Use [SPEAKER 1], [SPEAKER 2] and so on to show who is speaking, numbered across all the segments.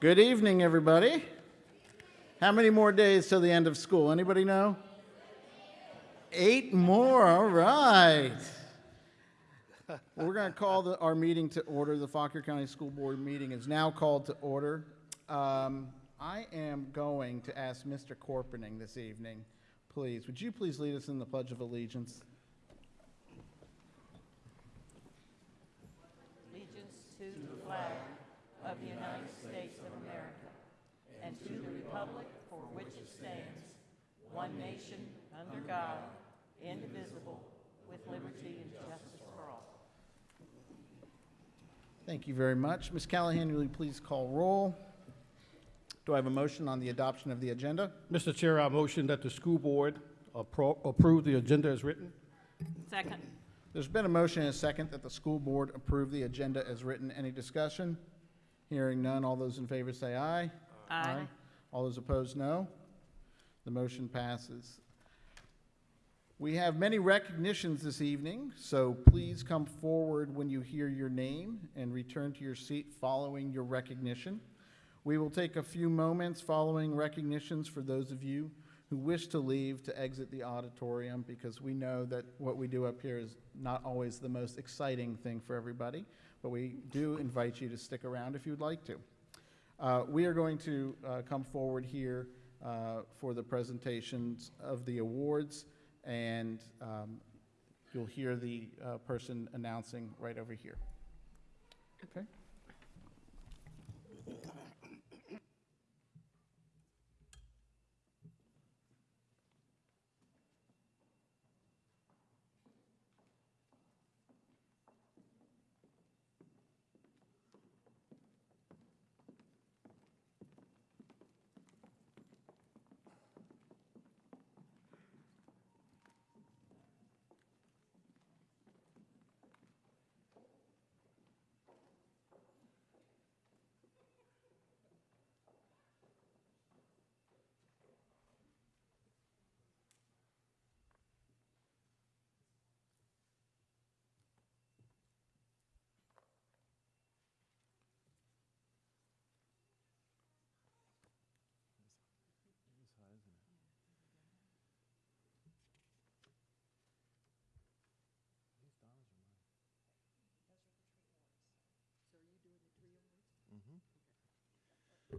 [SPEAKER 1] Good evening, everybody. How many more days till the end of school? Anybody know? Eight more, all right. We're going to call the, our meeting to order. The Fauquier County School Board meeting is now called to order. Um, I am going to ask Mr. Corpening this evening, please, would you please lead us in the Pledge of Allegiance?
[SPEAKER 2] allegiance to the flag of the United States of America and to the republic for which it stands, one nation, under God, indivisible, with liberty and justice for all.
[SPEAKER 1] Thank you very much. Ms. Callahan, will you please call roll? Do I have a motion on the adoption of the agenda?
[SPEAKER 3] Mr. Chair, I motion that the school board appro- approve the agenda as written.
[SPEAKER 2] Second.
[SPEAKER 1] There's been a motion and a second that the school board approve the agenda as written. Any discussion? Hearing none, all those in favor say aye.
[SPEAKER 2] Aye.
[SPEAKER 1] All those opposed, no. The motion passes. We have many recognitions this evening, so please come forward when you hear your name and return to your seat following your recognition. We will take a few moments following recognitions for those of you who wish to leave to exit the auditorium because we know that what we do up here is not always the most exciting thing for everybody, but we do invite you to stick around if you'd like to. Uh, We are going to uh, come forward here uh, for the presentations of the awards, and um, you'll hear the uh, person announcing right over here. Okay?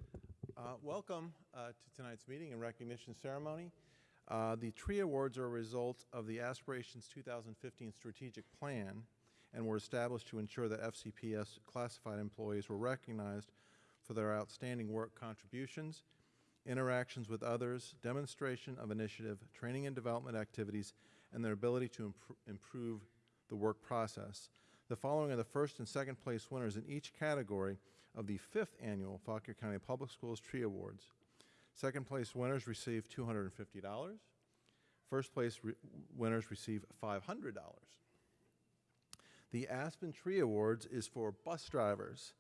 [SPEAKER 4] Uh, Welcome uh, to tonight's meeting and recognition ceremony. Uh, The tree awards are a result of the Aspirations 2015 strategic plan and were established to ensure that FCPS classified employees were recognized for their outstanding work contributions, interactions with others, demonstration of initiative, training and development activities, and their ability to impro- improve the work process. The following are the first and second place winners in each category of the fifth annual Fauquier County Public Schools Tree Awards. Second place winners receive $250. First place re- winners receive $500. The Aspen Tree Awards is for bus drivers.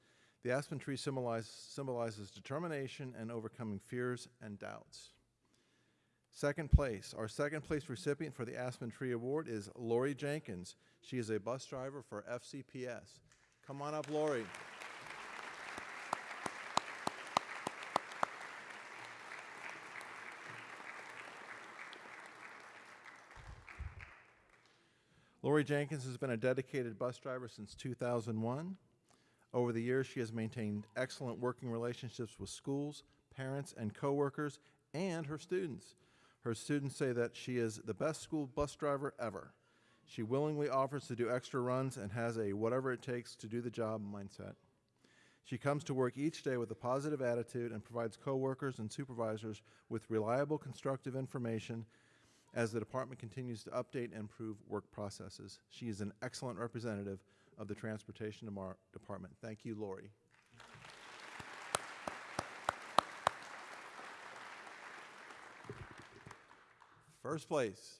[SPEAKER 4] The aspen tree symbolize, symbolizes determination and overcoming fears and doubts. Second place, our second place recipient for the Aspen Tree Award is Lori Jenkins. She is a bus driver for FCPS. Come on up, Lori. Lori Jenkins has been a dedicated bus driver since 2001. Over the years, she has maintained excellent working relationships with schools, parents, and coworkers, and her students. Her students say that she is the best school bus driver ever. She willingly offers to do extra runs and has a whatever it takes to do the job mindset. She comes to work each day with a positive attitude and provides coworkers and supervisors with reliable, constructive information as the department continues to update and improve work processes. She is an excellent representative of the Transportation Department. Thank you, Lori. First place.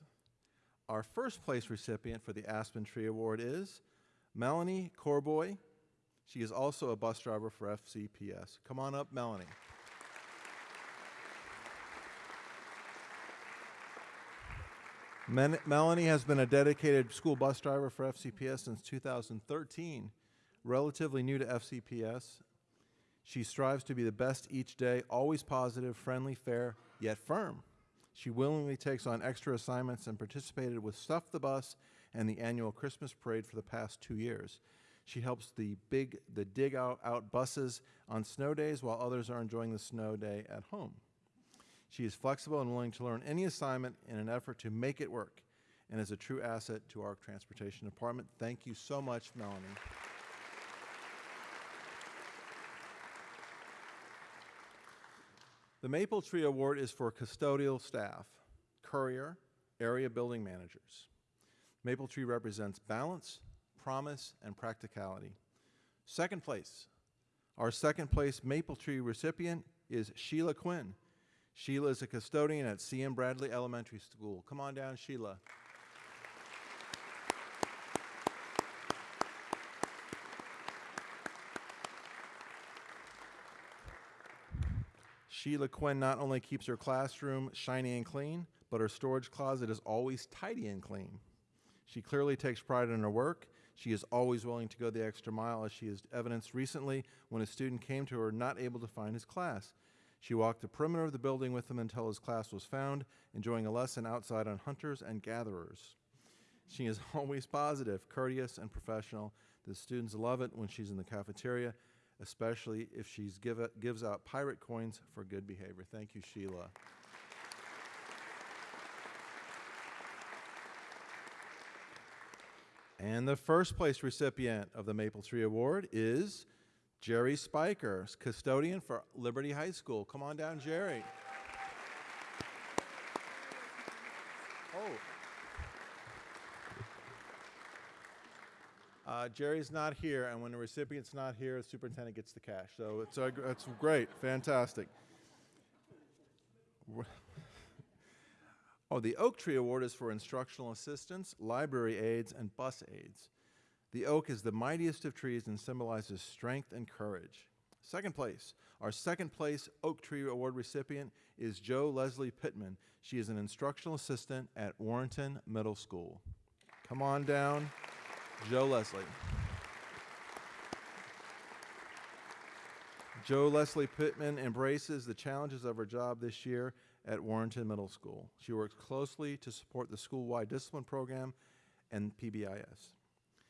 [SPEAKER 4] Our first place recipient for the Aspen Tree Award is Melanie Corboy. She is also a bus driver for FCPS. Come on up, Melanie. Men- Melanie has been a dedicated school bus driver for FCPS since 2013. Relatively new to FCPS, She strives to be the best each day, always positive, friendly, fair, yet firm. She willingly takes on extra assignments and participated with Stuff the Bus and the annual Christmas parade for the past two years. She helps the big the dig out, out buses on snow days while others are enjoying the snow day at home. She is flexible and willing to learn any assignment in an effort to make it work and is a true asset to our transportation department. Thank you so much, Melanie. The Maple Tree Award is for custodial staff, courier, area building managers. Maple Tree represents balance, promise, and practicality. Second place. Our second place Maple Tree recipient is Sheila Quinn. Sheila is a custodian at C.M. Bradley Elementary School. Come on down, Sheila. Sheila Quinn not only keeps her classroom shiny and clean, but her storage closet is always tidy and clean. She clearly takes pride in her work. She is always willing to go the extra mile, as she has evidenced recently when a student came to her not able to find his class. She walked the perimeter of the building with him until his class was found, enjoying a lesson outside on hunters and gatherers. She is always positive, courteous, and professional. The students love it when she's in the cafeteria, especially if she give gives out pirate coins for good behavior. Thank you, Sheila. And the first place recipient of the Maple Tree Award is Jerry Spiker, custodian for Liberty High School. Come on down, Jerry. Oh. Uh, Jerry's not here, and when the recipient's not here, the superintendent gets the cash. So it's, uh, it's great, fantastic. Oh, the Oak Tree Award is for instructional assistants, library aides, and bus aides. The oak is the mightiest of trees and symbolizes strength and courage. Second place, our second place Oak Tree Award recipient is Joe Leslie Pittman. She is an instructional assistant at Warrenton Middle School. Come on down, Joe Leslie. Joe Leslie Pittman embraces the challenges of her job this year at Warrenton Middle School. She works closely to support the school-wide discipline program and PBIS.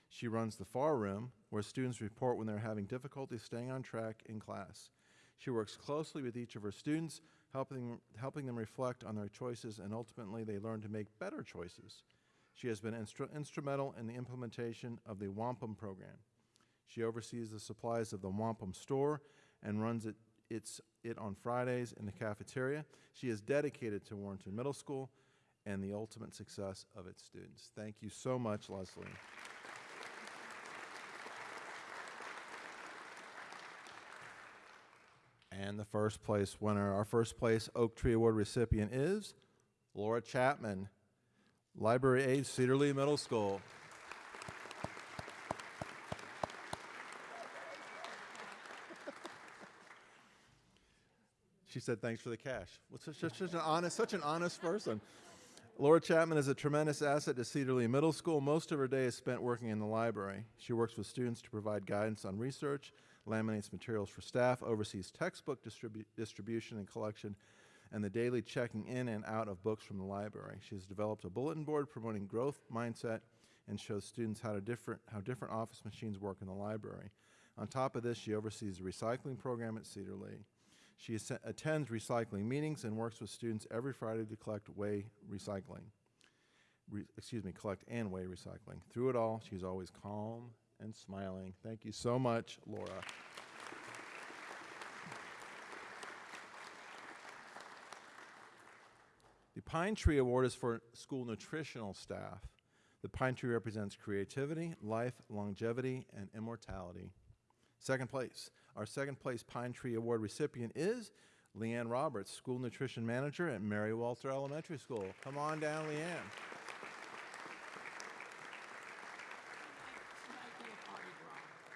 [SPEAKER 4] She runs the FAR room, where students report when they're having difficulty staying on track in class. She works closely with each of her students, helping, helping them reflect on their choices, and ultimately they learn to make better choices. She has been instru- instrumental in the implementation of the Wampum program. She oversees the supplies of the Wampum store and runs it, its, it on Fridays in the cafeteria. She is dedicated to Warrenton Middle School and the ultimate success of its students. Thank you so much, Leslie. And the first place winner, our first place Oak Tree Award recipient is Laura Chapman, Library Aide, Cedar Lee Middle School. She said, "Thanks for the cash." Well, such, such, such an honest, such an honest person. Laura Chapman is a tremendous asset to Cedar Lee Middle School. Most of her day is spent working in the library. She works with students to provide guidance on research, laminates materials for staff, oversees textbook distribu- distribution and collection, and the daily checking in and out of books from the library. She has developed a bulletin board promoting growth mindset and shows students how, to different, how different office machines work in the library. On top of this, she oversees the recycling program at Cedar Lee. She attends recycling meetings and works with students every Friday to collect way recycling. Re- excuse me, collect and weigh recycling. Through it all, she's always calm and smiling. Thank you so much, Laura. The Pine Tree Award is for school nutritional staff. The pine tree represents creativity, life, longevity, and immortality. Second place. Our second place Pine Tree Award recipient is Leanne Roberts, School Nutrition Manager at Mary Walter Elementary School. Come on down, Leanne.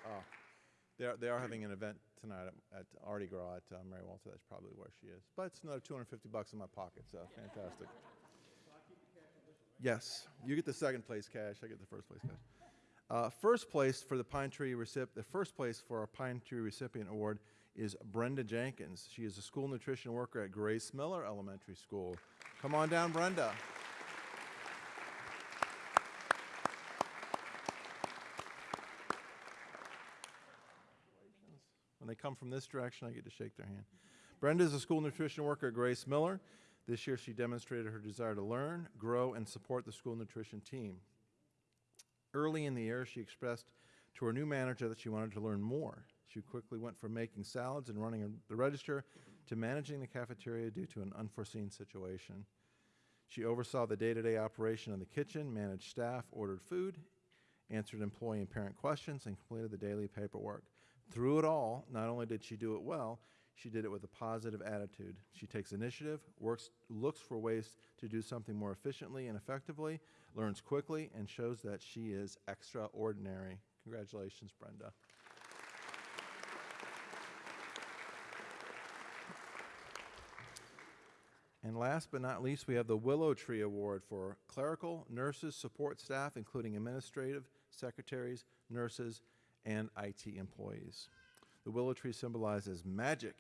[SPEAKER 4] Oh, they are, they are having an event tonight at, at Artie Gras at uh, Mary Walter. That's probably where she is. But it's another 250 bucks in my pocket, so fantastic. Yes, you get the second place cash. I get the first place cash. Uh, first place for the Pine Tree recipient, the first place for our Pine Tree recipient award is Brenda Jenkins. She is a school nutrition worker at Grace Miller Elementary School. Come on down, Brenda. They come from this direction, I get to shake their hand. Brenda is a school nutrition worker at Grace Miller. This year, she demonstrated her desire to learn, grow, and support the school nutrition team. Early in the year, she expressed to her new manager that she wanted to learn more. She quickly went from making salads and running the register to managing the cafeteria due to an unforeseen situation. She oversaw the day to day operation of the kitchen, managed staff, ordered food, answered employee and parent questions, and completed the daily paperwork. Through it all, not only did she do it well, she did it with a positive attitude. She takes initiative, works, looks for ways to do something more efficiently and effectively, learns quickly, and shows that she is extraordinary. Congratulations, Brenda. And last but not least, we have the Willow Tree Award for clerical, nurses, support staff, including administrative, secretaries, nurses, and IT employees. The willow tree symbolizes magic,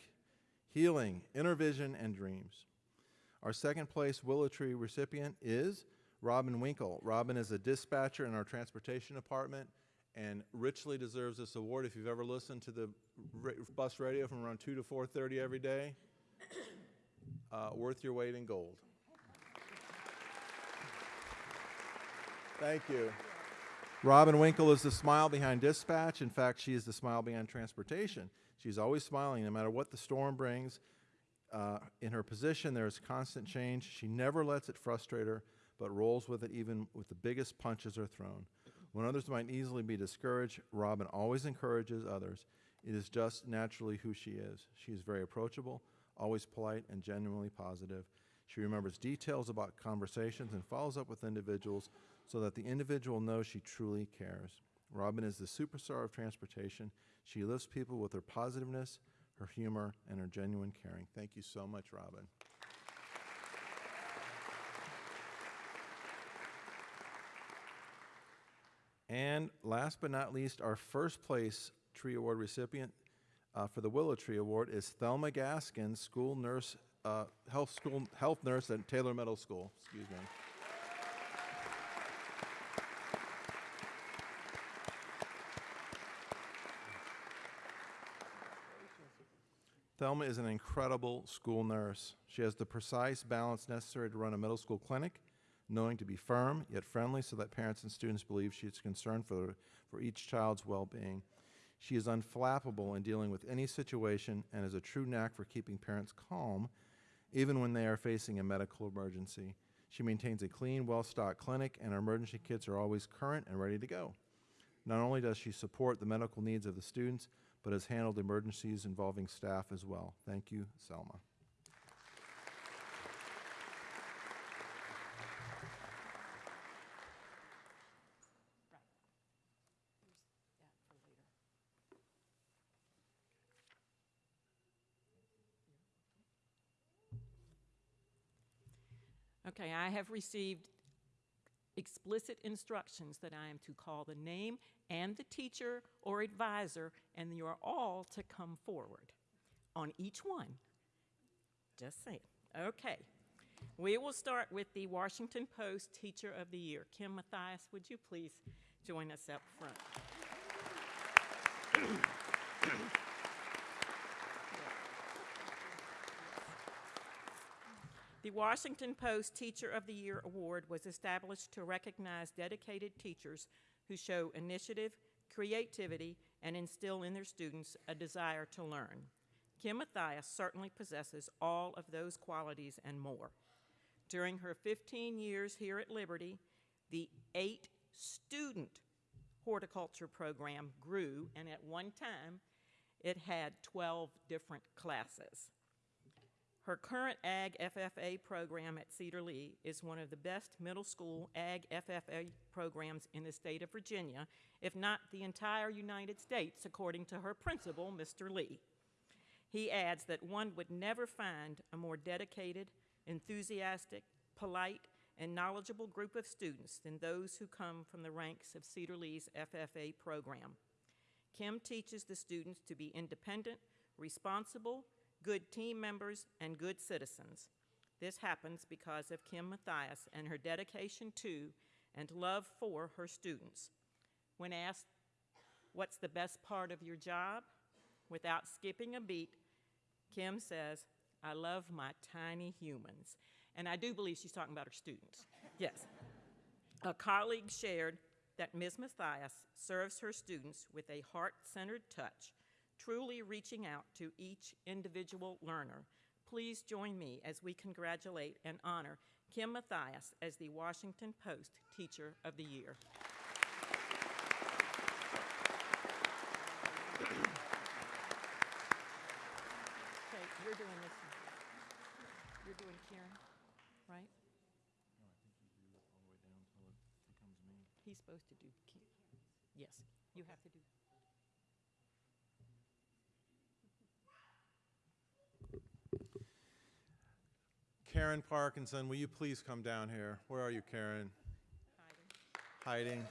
[SPEAKER 4] healing, inner vision, and dreams. Our second place willow tree recipient is Robin Winkle. Robin is a dispatcher in our transportation department and richly deserves this award. If you've ever listened to the bus radio from around 2 to 4:30 every day, uh, worth your weight in gold. Thank you. Robin Winkle is the smile behind dispatch. In fact, she is the smile behind transportation. She's always smiling no matter what the storm brings. Uh, in her position, there is constant change. She never lets it frustrate her, but rolls with it even with the biggest punches are thrown. When others might easily be discouraged, Robin always encourages others. It is just naturally who she is. She is very approachable, always polite, and genuinely positive. She remembers details about conversations and follows up with individuals so that the individual knows she truly cares. Robin is the superstar of transportation. She lifts people with her positiveness, her humor, and her genuine caring. Thank you so much, Robin. And last but not least, our first place tree award recipient uh, for the Willow Tree Award is Thelma Gaskin, school nurse, uh, health school health nurse at Taylor Middle School. Excuse me. Thelma is an incredible school nurse. She has the precise balance necessary to run a middle school clinic, knowing to be firm yet friendly so that parents and students believe she is concerned for, for each child's well being. She is unflappable in dealing with any situation and has a true knack for keeping parents calm even when they are facing a medical emergency. She maintains a clean, well stocked clinic, and her emergency kits are always current and ready to go. Not only does she support the medical needs of the students, but has handled emergencies involving staff as well. Thank you, Selma.
[SPEAKER 2] Okay, I have received explicit instructions that I am to call the name and the teacher or advisor, and you are all to come forward on each one. Just saying. Okay. We will start with the Washington Post Teacher of the Year. Kim Mathias, would you please join us up front? The Washington Post Teacher of the Year Award was established to recognize dedicated teachers who show initiative, creativity, and instill in their students a desire to learn. Kim Mathias certainly possesses all of those qualities and more. During her 15 years here at Liberty, the eight student horticulture program grew, and at one time, it had 12 different classes. Her current Ag FFA program at Cedar Lee is one of the best middle school Ag FFA programs in the state of Virginia, if not the entire United States, according to her principal, Mr. Lee. He adds that one would never find a more dedicated, enthusiastic, polite, and knowledgeable group of students than those who come from the ranks of Cedar Lee's FFA program. Kim teaches the students to be independent, responsible, good team members, and good citizens. This happens because of Kim Mathias and her dedication to and love for her students. When asked, What's the best part of your job? Without skipping a beat, Kim says, I love my tiny humans. And I do believe she's talking about her students. Yes. A colleague shared that Ms. Mathias serves her students with a heart centered touch, truly reaching out to each individual learner. Please join me as we congratulate and honor Kim Mathias as the Washington Post Teacher of the Year. Okay, you're doing this. one. You're doing Karen, right? He's supposed to do Ki- Yes, you have to do.
[SPEAKER 4] Karen Parkinson, will you please come down here? Where are you, Karen?
[SPEAKER 2] hiding.
[SPEAKER 4] Hiding.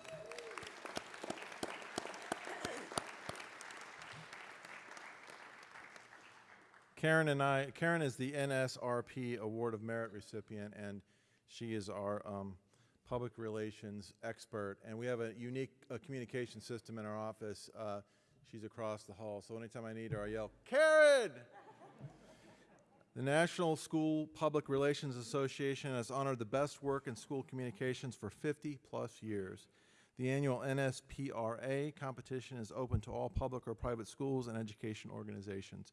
[SPEAKER 4] Karen and I, Karen is the NSRP Award of Merit recipient, and she is our um, public relations expert. And we have a unique uh, communication system in our office. Uh, she's across the hall, so anytime I need her, I yell, Karen! The National School Public Relations Association has honored the best work in school communications for 50-plus years. The annual NSPRA competition is open to all public or private schools and education organizations.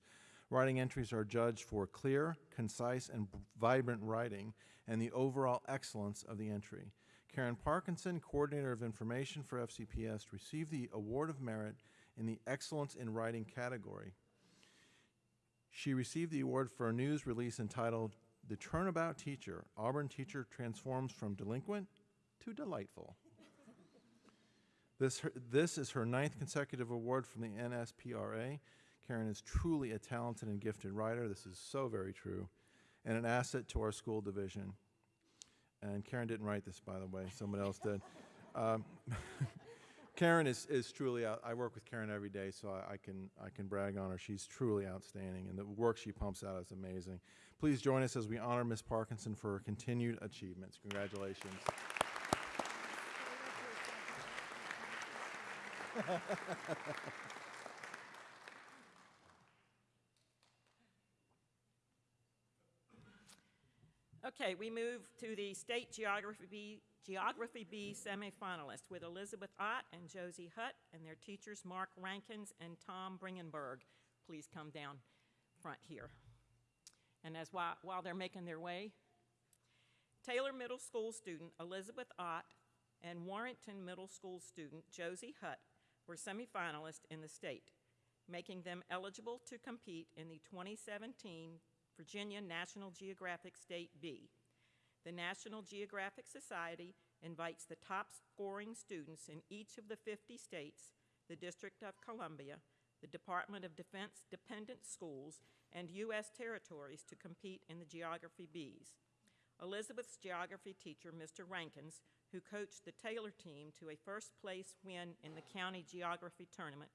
[SPEAKER 4] Writing entries are judged for clear, concise, and vibrant writing and the overall excellence of the entry. Karen Parkinson, Coordinator of Information for FCPS, received the Award of Merit in the Excellence in Writing category. She received the award for a news release entitled The Turnabout Teacher Auburn Teacher Transforms from Delinquent to Delightful. This, her, this is her ninth consecutive award from the NSPRA. Karen is truly a talented and gifted writer. This is so very true, and an asset to our school division. And Karen didn't write this, by the way, someone else did. Um, Karen is, is truly out. I work with Karen every day, so I, I can I can brag on her. She's truly outstanding, and the work she pumps out is amazing. Please join us as we honor Ms. Parkinson for her continued achievements. Congratulations.
[SPEAKER 2] Okay, we move to the State Geography Geography Bee semifinalists with Elizabeth Ott and Josie Hutt and their teachers Mark Rankins and Tom Bringenberg. Please come down front here. And as while, while they're making their way, Taylor Middle School student Elizabeth Ott and Warrenton Middle School student Josie Hutt were semifinalists in the state, making them eligible to compete in the 2017 Virginia National Geographic State Bee. The National Geographic Society invites the top scoring students in each of the 50 states, the District of Columbia, the Department of Defense dependent schools, and U.S. territories to compete in the Geography Bees. Elizabeth's geography teacher, Mr. Rankins, who coached the Taylor team to a first place win in the county geography tournament,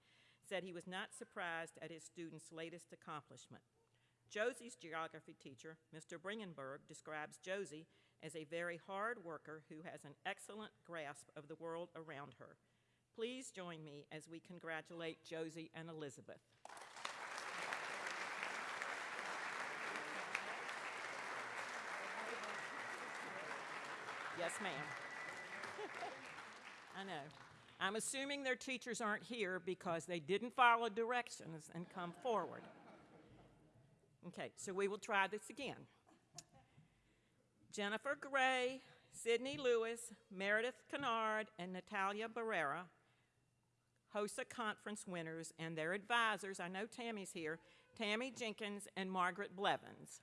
[SPEAKER 2] said he was not surprised at his students' latest accomplishment. Josie's geography teacher, Mr. Bringenberg, describes Josie as a very hard worker who has an excellent grasp of the world around her. Please join me as we congratulate Josie and Elizabeth. Yes, ma'am. I know. I'm assuming their teachers aren't here because they didn't follow directions and come forward. Okay, so we will try this again. Jennifer Gray, Sydney Lewis, Meredith Kennard, and Natalia Barrera, HOSA conference winners, and their advisors. I know Tammy's here Tammy Jenkins and Margaret Blevins.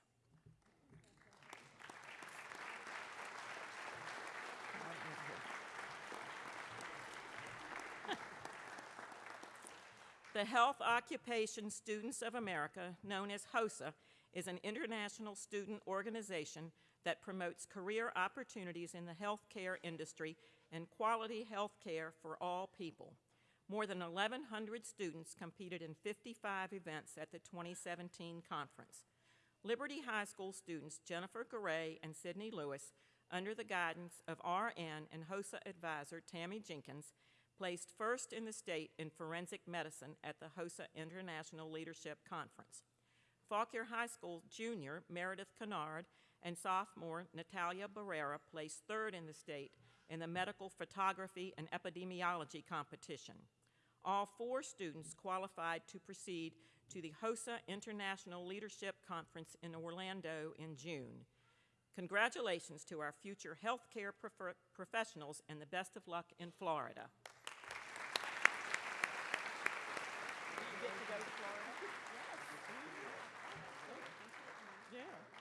[SPEAKER 2] The Health Occupation Students of America, known as HOSA, is an international student organization that promotes career opportunities in the healthcare industry and quality health care for all people. More than 1,100 students competed in 55 events at the 2017 conference. Liberty High School students Jennifer Garay and Sydney Lewis, under the guidance of RN and HOSA advisor Tammy Jenkins, placed first in the state in forensic medicine at the HOSA International Leadership Conference. Fauquier High School junior Meredith Kennard and sophomore Natalia Barrera placed third in the state in the medical photography and epidemiology competition. All four students qualified to proceed to the HOSA International Leadership Conference in Orlando in June. Congratulations to our future healthcare prefer- professionals and the best of luck in Florida. You get to go to Florida? Yeah.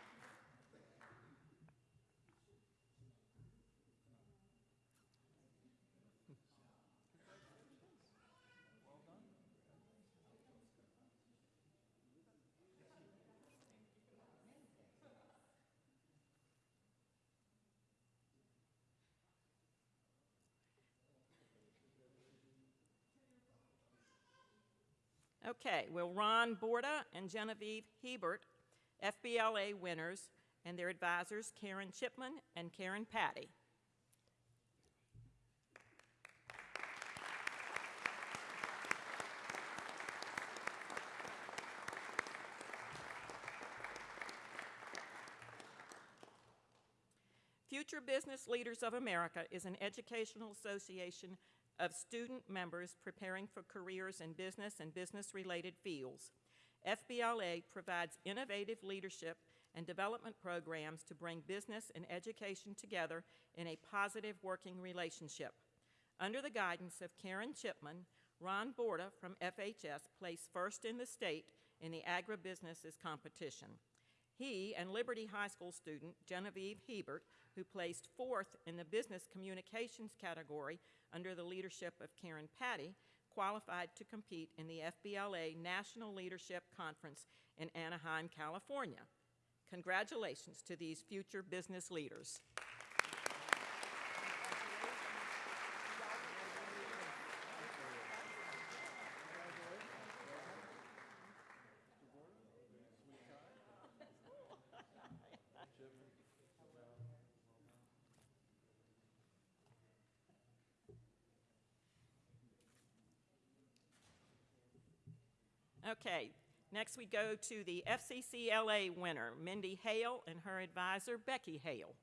[SPEAKER 2] Okay, will Ron Borda and Genevieve Hebert, FBLA winners, and their advisors Karen Chipman and Karen Patty. Future Business Leaders of America is an educational association of student members preparing for careers in business and business-related fields. FBLA provides innovative leadership and development programs to bring business and education together in a positive working relationship. Under the guidance of Karen Chipman, Ron Borda from FHS placed first in the state in the agribusinesses competition. He and Liberty High School student Genevieve Hebert, who placed fourth in the business communications category under the leadership of Karen Patty, qualified to compete in the FBLA National Leadership Conference in Anaheim, California. Congratulations to these future business leaders. Okay, next we go to the FCCLA winner, Mindy Hale, and her advisor, Becky Hale.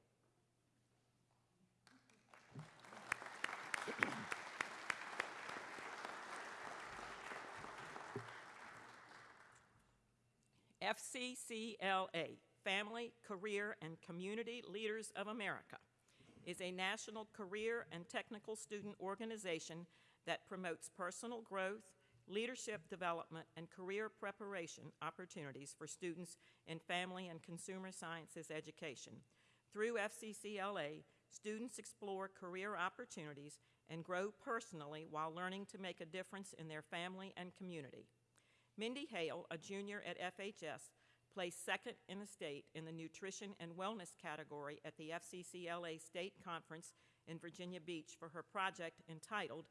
[SPEAKER 2] FCCLA, Family, Career, and Community Leaders of America, is a national career and technical student organization that promotes personal growth, leadership development, and career preparation opportunities for students in family and consumer sciences education. Through FCCLA, students explore career opportunities and grow personally while learning to make a difference in their family and community. Mindy Hale, a junior at FHS, placed second in the state in the nutrition and wellness category at the FCCLA State Conference in Virginia Beach for her project entitled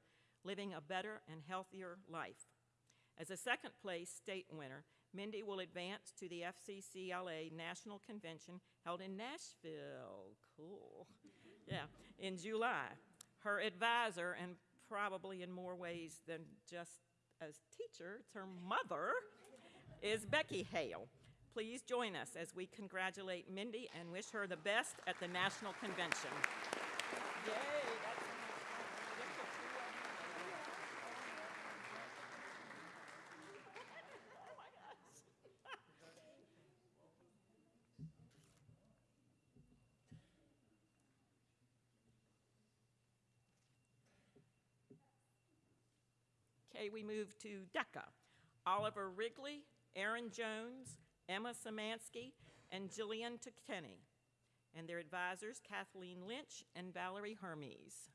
[SPEAKER 2] Living a Better and Healthier Life. As a second place state winner, Mindy will advance to the FCCLA National Convention held in Nashville. Cool. Yeah, in July. Her advisor, and probably in more ways than just as teacher, it's her mother, is Becky Hale. Please join us as we congratulate Mindy and wish her the best at the National Convention. Yay! Okay, we move to DECA. Oliver Wrigley, Aaron Jones, Emma Samansky, and Jillian Tukenney, and their advisors, Kathleen Lynch and Valerie Hermes.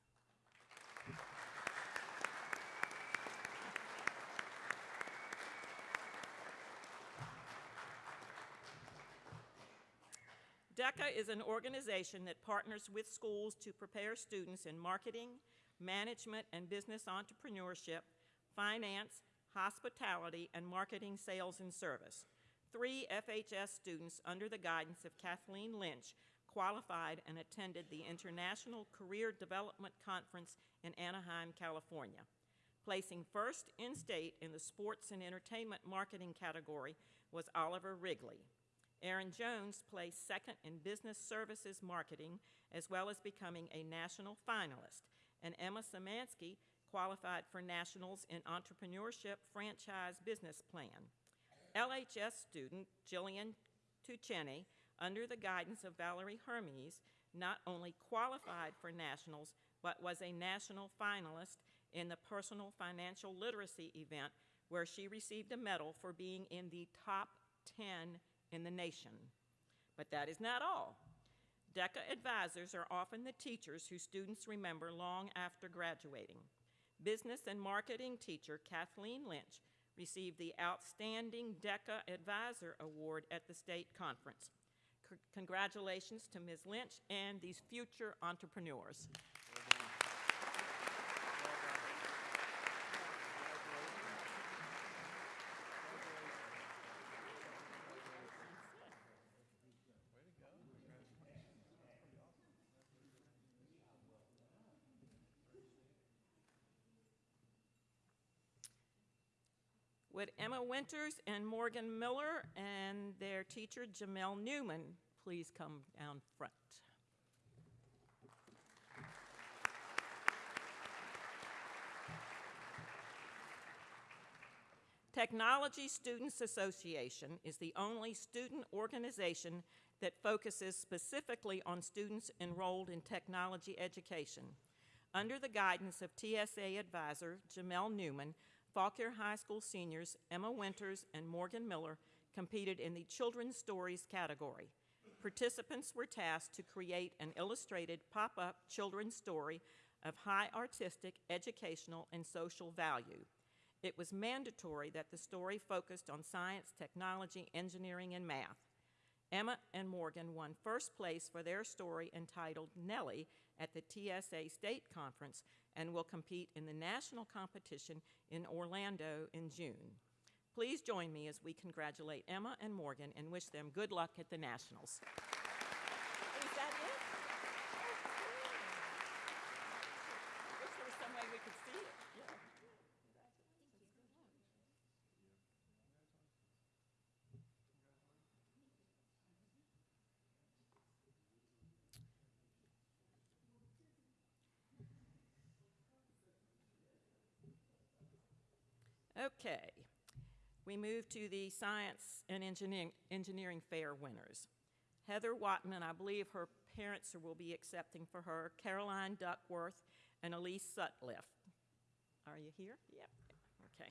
[SPEAKER 2] DECA is an organization that partners with schools to prepare students in marketing, management, and business entrepreneurship finance, hospitality, and marketing, sales, and service. Three FHS students, under the guidance of Kathleen Lynch, qualified and attended the International Career Development Conference in Anaheim, California. Placing first in state in the sports and entertainment marketing category was Oliver Wrigley. Aaron Jones placed second in business services marketing, as well as becoming a national finalist. And Emma Samansky qualified for nationals in entrepreneurship franchise business plan. LHS student Jillian Tucheni, under the guidance of Valerie Hermes, not only qualified for nationals, but was a national finalist in the personal financial literacy event where she received a medal for being in the top 10 in the nation. But that is not all. DECA advisors are often the teachers who students remember long after graduating. Business and marketing teacher Kathleen Lynch received the Outstanding DECA Advisor Award at the state conference. C- Congratulations to Ms. Lynch and these future entrepreneurs. Would Emma Winters and Morgan Miller and their teacher Jamel Newman please come down front? Technology Students Association is the only student organization that focuses specifically on students enrolled in technology education. Under the guidance of TSA advisor Jamel Newman, Fauquier High School seniors Emma Winters and Morgan Miller competed in the Children's Stories category. Participants were tasked to create an illustrated pop-up children's story of high artistic, educational, and social value. It was mandatory that the story focused on science, technology, engineering, and math. Emma and Morgan won first place for their story entitled Nellie at the TSA State Conference and will compete in the national competition in Orlando in June. Please join me as we congratulate Emma and Morgan and wish them good luck at the Nationals. Is that it? Wish there was some way we could see it. Yeah. Okay, we move to the Science and Engineering, Engineering Fair winners. Heather Watman, I believe her parents will be accepting for her, Caroline Duckworth and Elise Sutliff. Are you here? Yep, okay.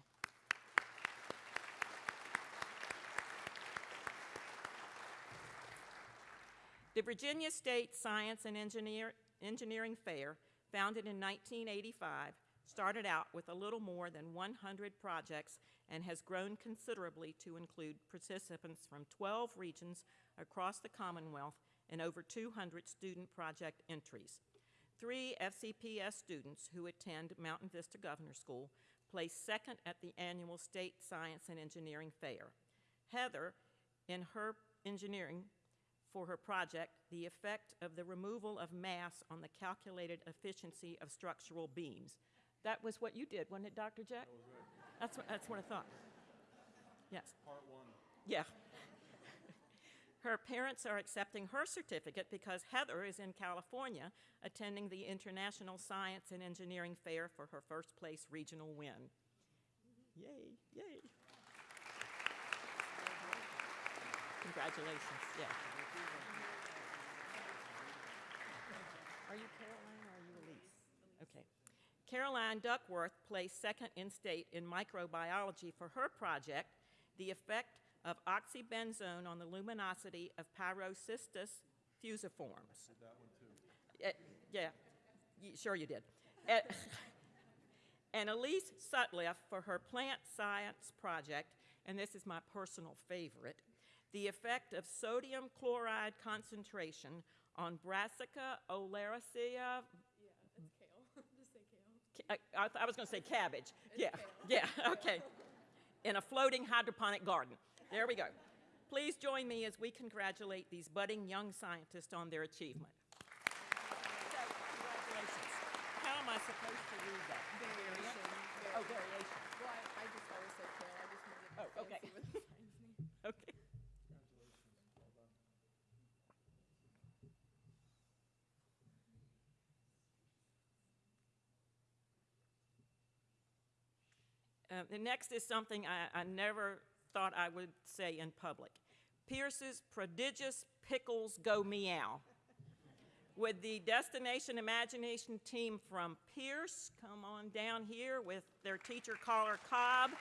[SPEAKER 2] The Virginia State Science and Engineer, Engineering Fair, founded in 1985, started out with a little more than 100 projects and has grown considerably to include participants from 12 regions across the Commonwealth and over 200 student project entries. Three FCPS students who attend Mountain Vista Governor School placed second at the annual State Science and Engineering Fair. Heather, in her engineering for her project, the effect of the removal of mass on the calculated efficiency of structural beams. That was what you did, wasn't it, Dr. Jeck? That's what, that's what I thought. Yes.
[SPEAKER 4] Part one.
[SPEAKER 2] Yeah. Her parents are accepting her certificate because Heather is in California attending the International Science and Engineering Fair for her first place regional win. Yay, yay. Congratulations, yeah. Are you Caroline or are you Elise? Okay. Caroline Duckworth placed second in state in microbiology for her project, The Effect of Oxybenzone on the Luminosity of Pyrocystis fusiformis.
[SPEAKER 4] That one too.
[SPEAKER 2] Uh, yeah, sure you did. Uh, and Elise Sutliff for her plant science project, and this is my personal favorite, The effect of sodium chloride concentration on Brassica oleracea.
[SPEAKER 5] Yeah, it's kale. Just say kale.
[SPEAKER 2] ca- I, I I was going to say cabbage. Yeah, yeah, okay. In a floating hydroponic garden. There we go. Please join me as we congratulate these budding young scientists on their achievement. So, congratulations. How am I supposed to read that?
[SPEAKER 5] Variation.
[SPEAKER 2] Oh,
[SPEAKER 5] variation.
[SPEAKER 2] variation.
[SPEAKER 5] Well, I, I just always say kale. I just made it
[SPEAKER 2] Oh, okay.
[SPEAKER 5] fancy with the science name.
[SPEAKER 2] Okay. Uh, the next is something I, I never thought I would say in public. Pierce's prodigious pickles go meow. With the Destination Imagination team from Pierce, come on down here with their teacher Carla Cobb.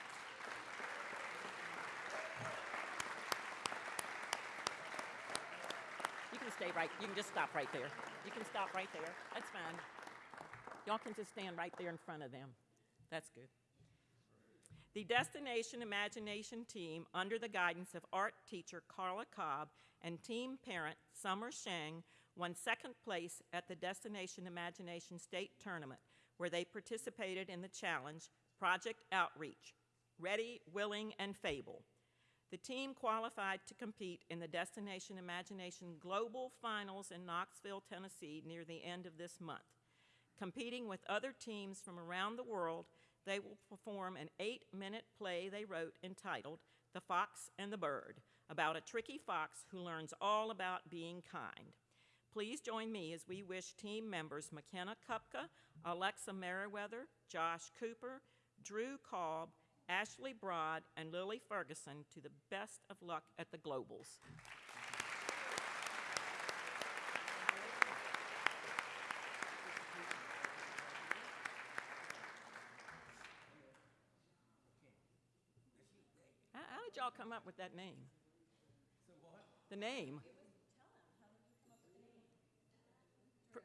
[SPEAKER 2] You can stay right, you can just stop right there. You can stop right there. That's fine. Y'all can just stand right there in front of them. That's good. The Destination Imagination team, under the guidance of art teacher Carla Cobb and team parent Summer Shang, won second place at the Destination Imagination State Tournament, where they participated in the challenge Project Outreach Ready, Willing, and Fable. The team qualified to compete in the Destination Imagination Global Finals in Knoxville, Tennessee, near the end of this month. Competing with other teams from around the world, they will perform an eight minute play they wrote entitled The Fox and the Bird, about a tricky fox who learns all about being kind. Please join me as we wish team members McKenna Kupka, Alexa Merriweather, Josh Cooper, Drew Cobb, Ashley Broad, and Lily Ferguson to the best of luck at the Globals. How, how did y'all come up with that name? The name? Pr-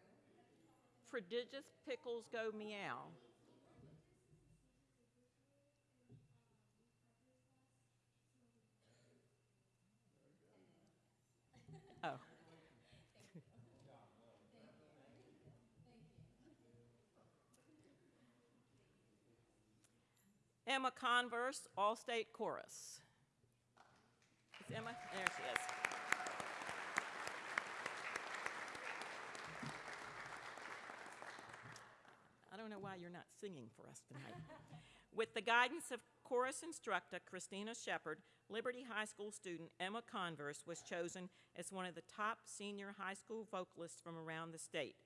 [SPEAKER 2] Prodigious pickles go meow. Oh. Emma Converse, All-State Chorus. Emma? There she is. I don't know why you're not singing for us tonight. With the guidance of chorus instructor Christina Shepard, Liberty High School student Emma Converse was chosen as one of the top senior high school vocalists from around the state.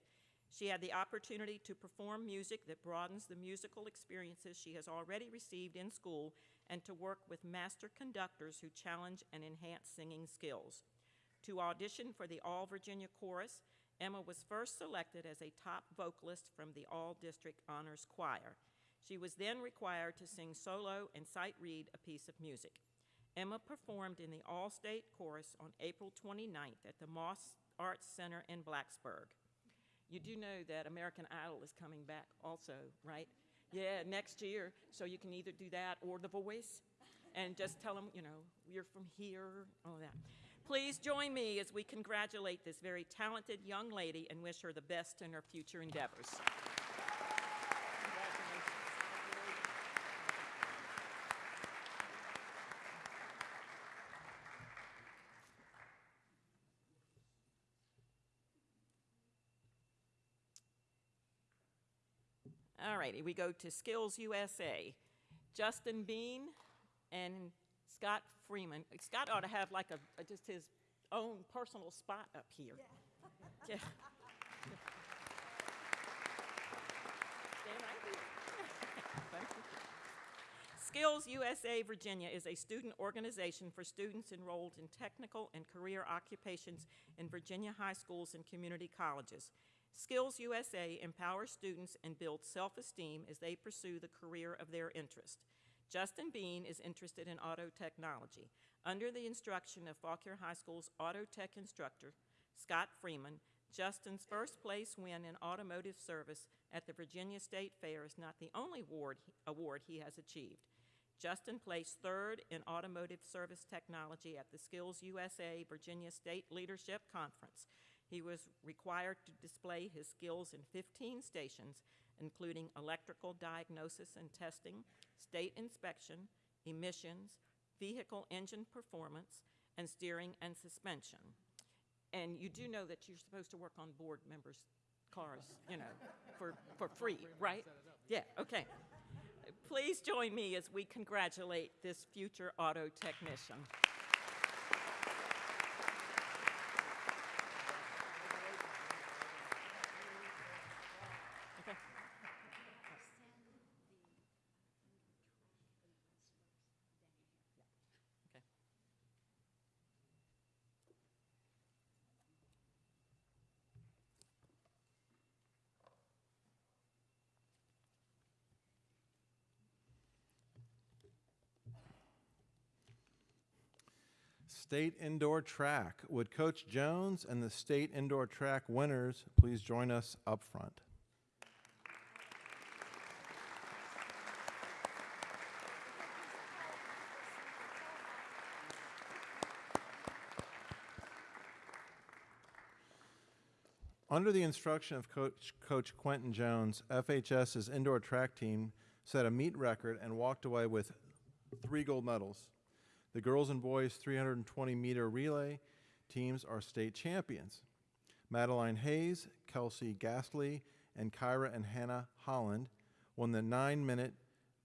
[SPEAKER 2] She had the opportunity to perform music that broadens the musical experiences she has already received in school and to work with master conductors who challenge and enhance singing skills. To audition for the All Virginia Chorus, Emma was first selected as a top vocalist from the All District Honors Choir. She was then required to sing solo and sight read a piece of music. Emma performed in the All State Chorus on April 29th at the Moss Arts Center in Blacksburg. You do know that American Idol is coming back also, right? Yeah, next year. So you can either do that or The Voice and just tell them, you know, we're from here, all that. Please join me as we congratulate this very talented young lady and wish her the best in her future endeavors. All righty, we go to Skills USA. Justin Bean and Scott Freeman. Scott ought to have like a, a- just his own personal spot up here. Yeah. Stand right here. Thank you. Skills USA Virginia is a student organization for students enrolled in technical and career occupations in Virginia high schools and community colleges. Skills USA empowers students and builds self-esteem as they pursue the career of their interest. Justin Bean is interested in auto technology. Under the instruction of Fauquier High School's auto tech instructor, Scott Freeman, Justin's first place win in automotive service at the Virginia State Fair is not the only award, award he has achieved. Justin placed third in automotive service technology at the Skills USA Virginia State Leadership Conference. He was required to display his skills in 15 stations, including electrical diagnosis and testing, state inspection, emissions, vehicle engine performance, and steering and suspension. And you do know that you're supposed to work on board members' cars, you know, for, for free, right? Yeah, okay. Please join me as we congratulate this future auto technician. Okay. Okay.
[SPEAKER 4] State indoor track. Would Coach Jones and the state indoor track winners please join us up front? Under the instruction of Coach, Coach Quentin Jones, FHS's indoor track team set a meet record and walked away with three gold medals. The girls and boys 320 meter relay teams are state champions. Madeline Hayes, Kelsey Gastley, and Kyra and Hannah Holland won the nine minute,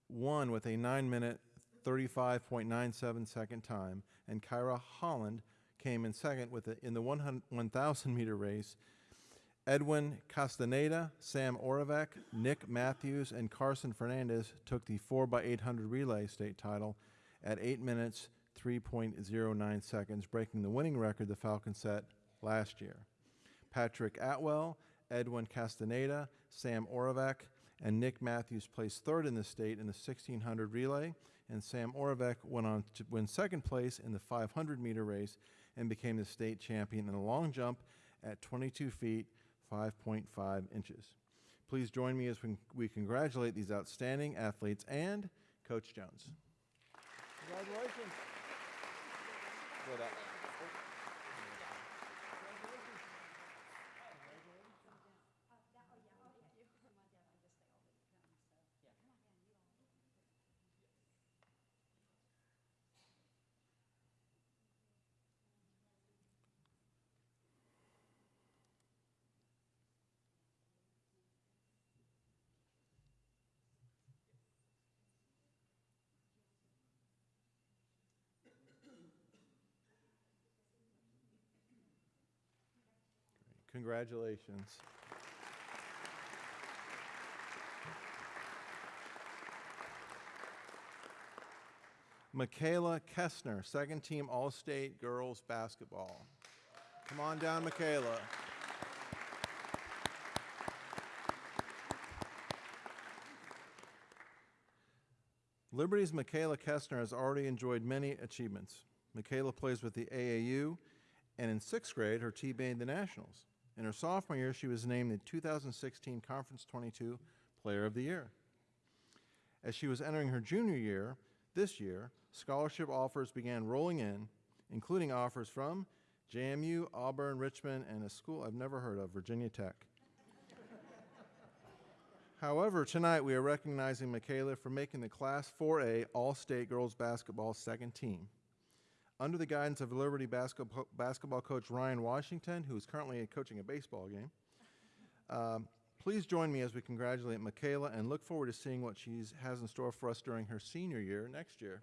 [SPEAKER 4] one with a nine minute 35.97 second time, and Kyra Holland came in second with a, in the 100 1,000 meter race. Edwin Castaneda, Sam Oravec, Nick Matthews, and Carson Fernandez took the 4x800 relay state title at 8 minutes 3.09 seconds, breaking the winning record the Falcons set last year. Patrick Atwell, Edwin Castaneda, Sam Oravec, and Nick Matthews placed third in the state in the 1600 relay, and Sam Oravec went on to win second place in the 500 meter race and became the state champion in the long jump at 22 feet 5.5 inches. Please join me as we, we congratulate these outstanding athletes and Coach Jones.
[SPEAKER 3] Congratulations for that.
[SPEAKER 4] Congratulations. Michaela Kessner, second team All State girls basketball. Come on down, Michaela. Liberty's Michaela Kessner has already enjoyed many achievements. Michaela plays with the AAU, and in sixth grade, her team made the Nationals. In her sophomore year, she was named the 2016 Conference 22 Player of the Year. As she was entering her junior year, this year, scholarship offers began rolling in, including offers from JMU, Auburn, Richmond, and a school I've never heard of, Virginia Tech. However, tonight we are recognizing Michaela for making the Class 4A All State Girls Basketball second team. Under the guidance of Liberty basketball, basketball coach Ryan Washington, who is currently coaching a baseball game, um, please join me as we congratulate Michaela and look forward to seeing what she has in store for us during her senior year next year.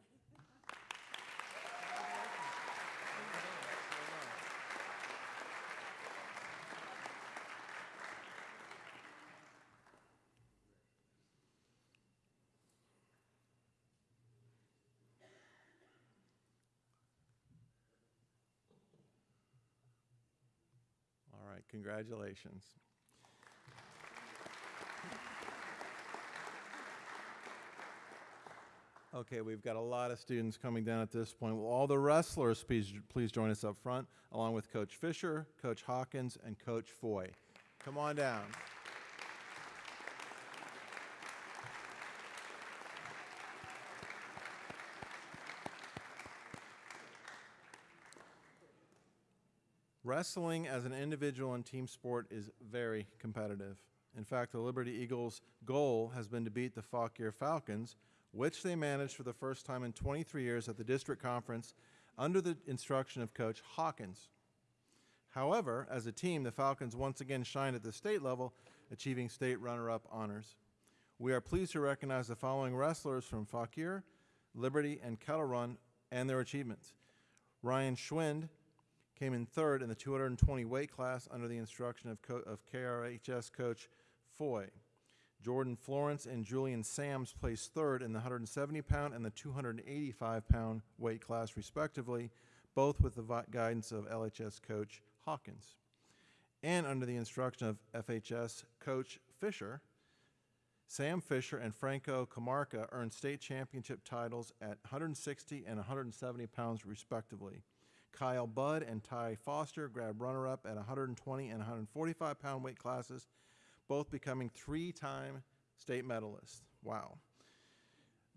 [SPEAKER 4] All right, congratulations. Okay, we've got a lot of students coming down at this point. Will all the wrestlers please, please join us up front, along with Coach Fisher, Coach Hawkins, and Coach Foy. Come on down. Wrestling as an individual and team sport is very competitive. In fact, the Liberty Eagles' goal has been to beat the Fauquier Falcons, which they managed for the first time in 23 years at the district conference under the instruction of Coach Hawkins. However, as a team, the Falcons once again shined at the state level, achieving state runner-up honors. We are pleased to recognize the following wrestlers from Fauquier, Liberty, and Kettle Run and their achievements. Ryan Schwind came in third in the 220 weight class under the instruction of, co- of KRHS coach Foy. Jordan Florence and Julian Sams placed third in the 170 pound and the 285 pound weight class, respectively, both with the guidance of LHS coach Hawkins. And under the instruction of FHS coach Fisher, Sam Fisher and Franco Camarca earned state championship titles at 160 and 170 pounds, respectively. Kyle Budd and Ty Foster grabbed runner up at 120 and 145 pound weight classes, both becoming three time state medalists. Wow.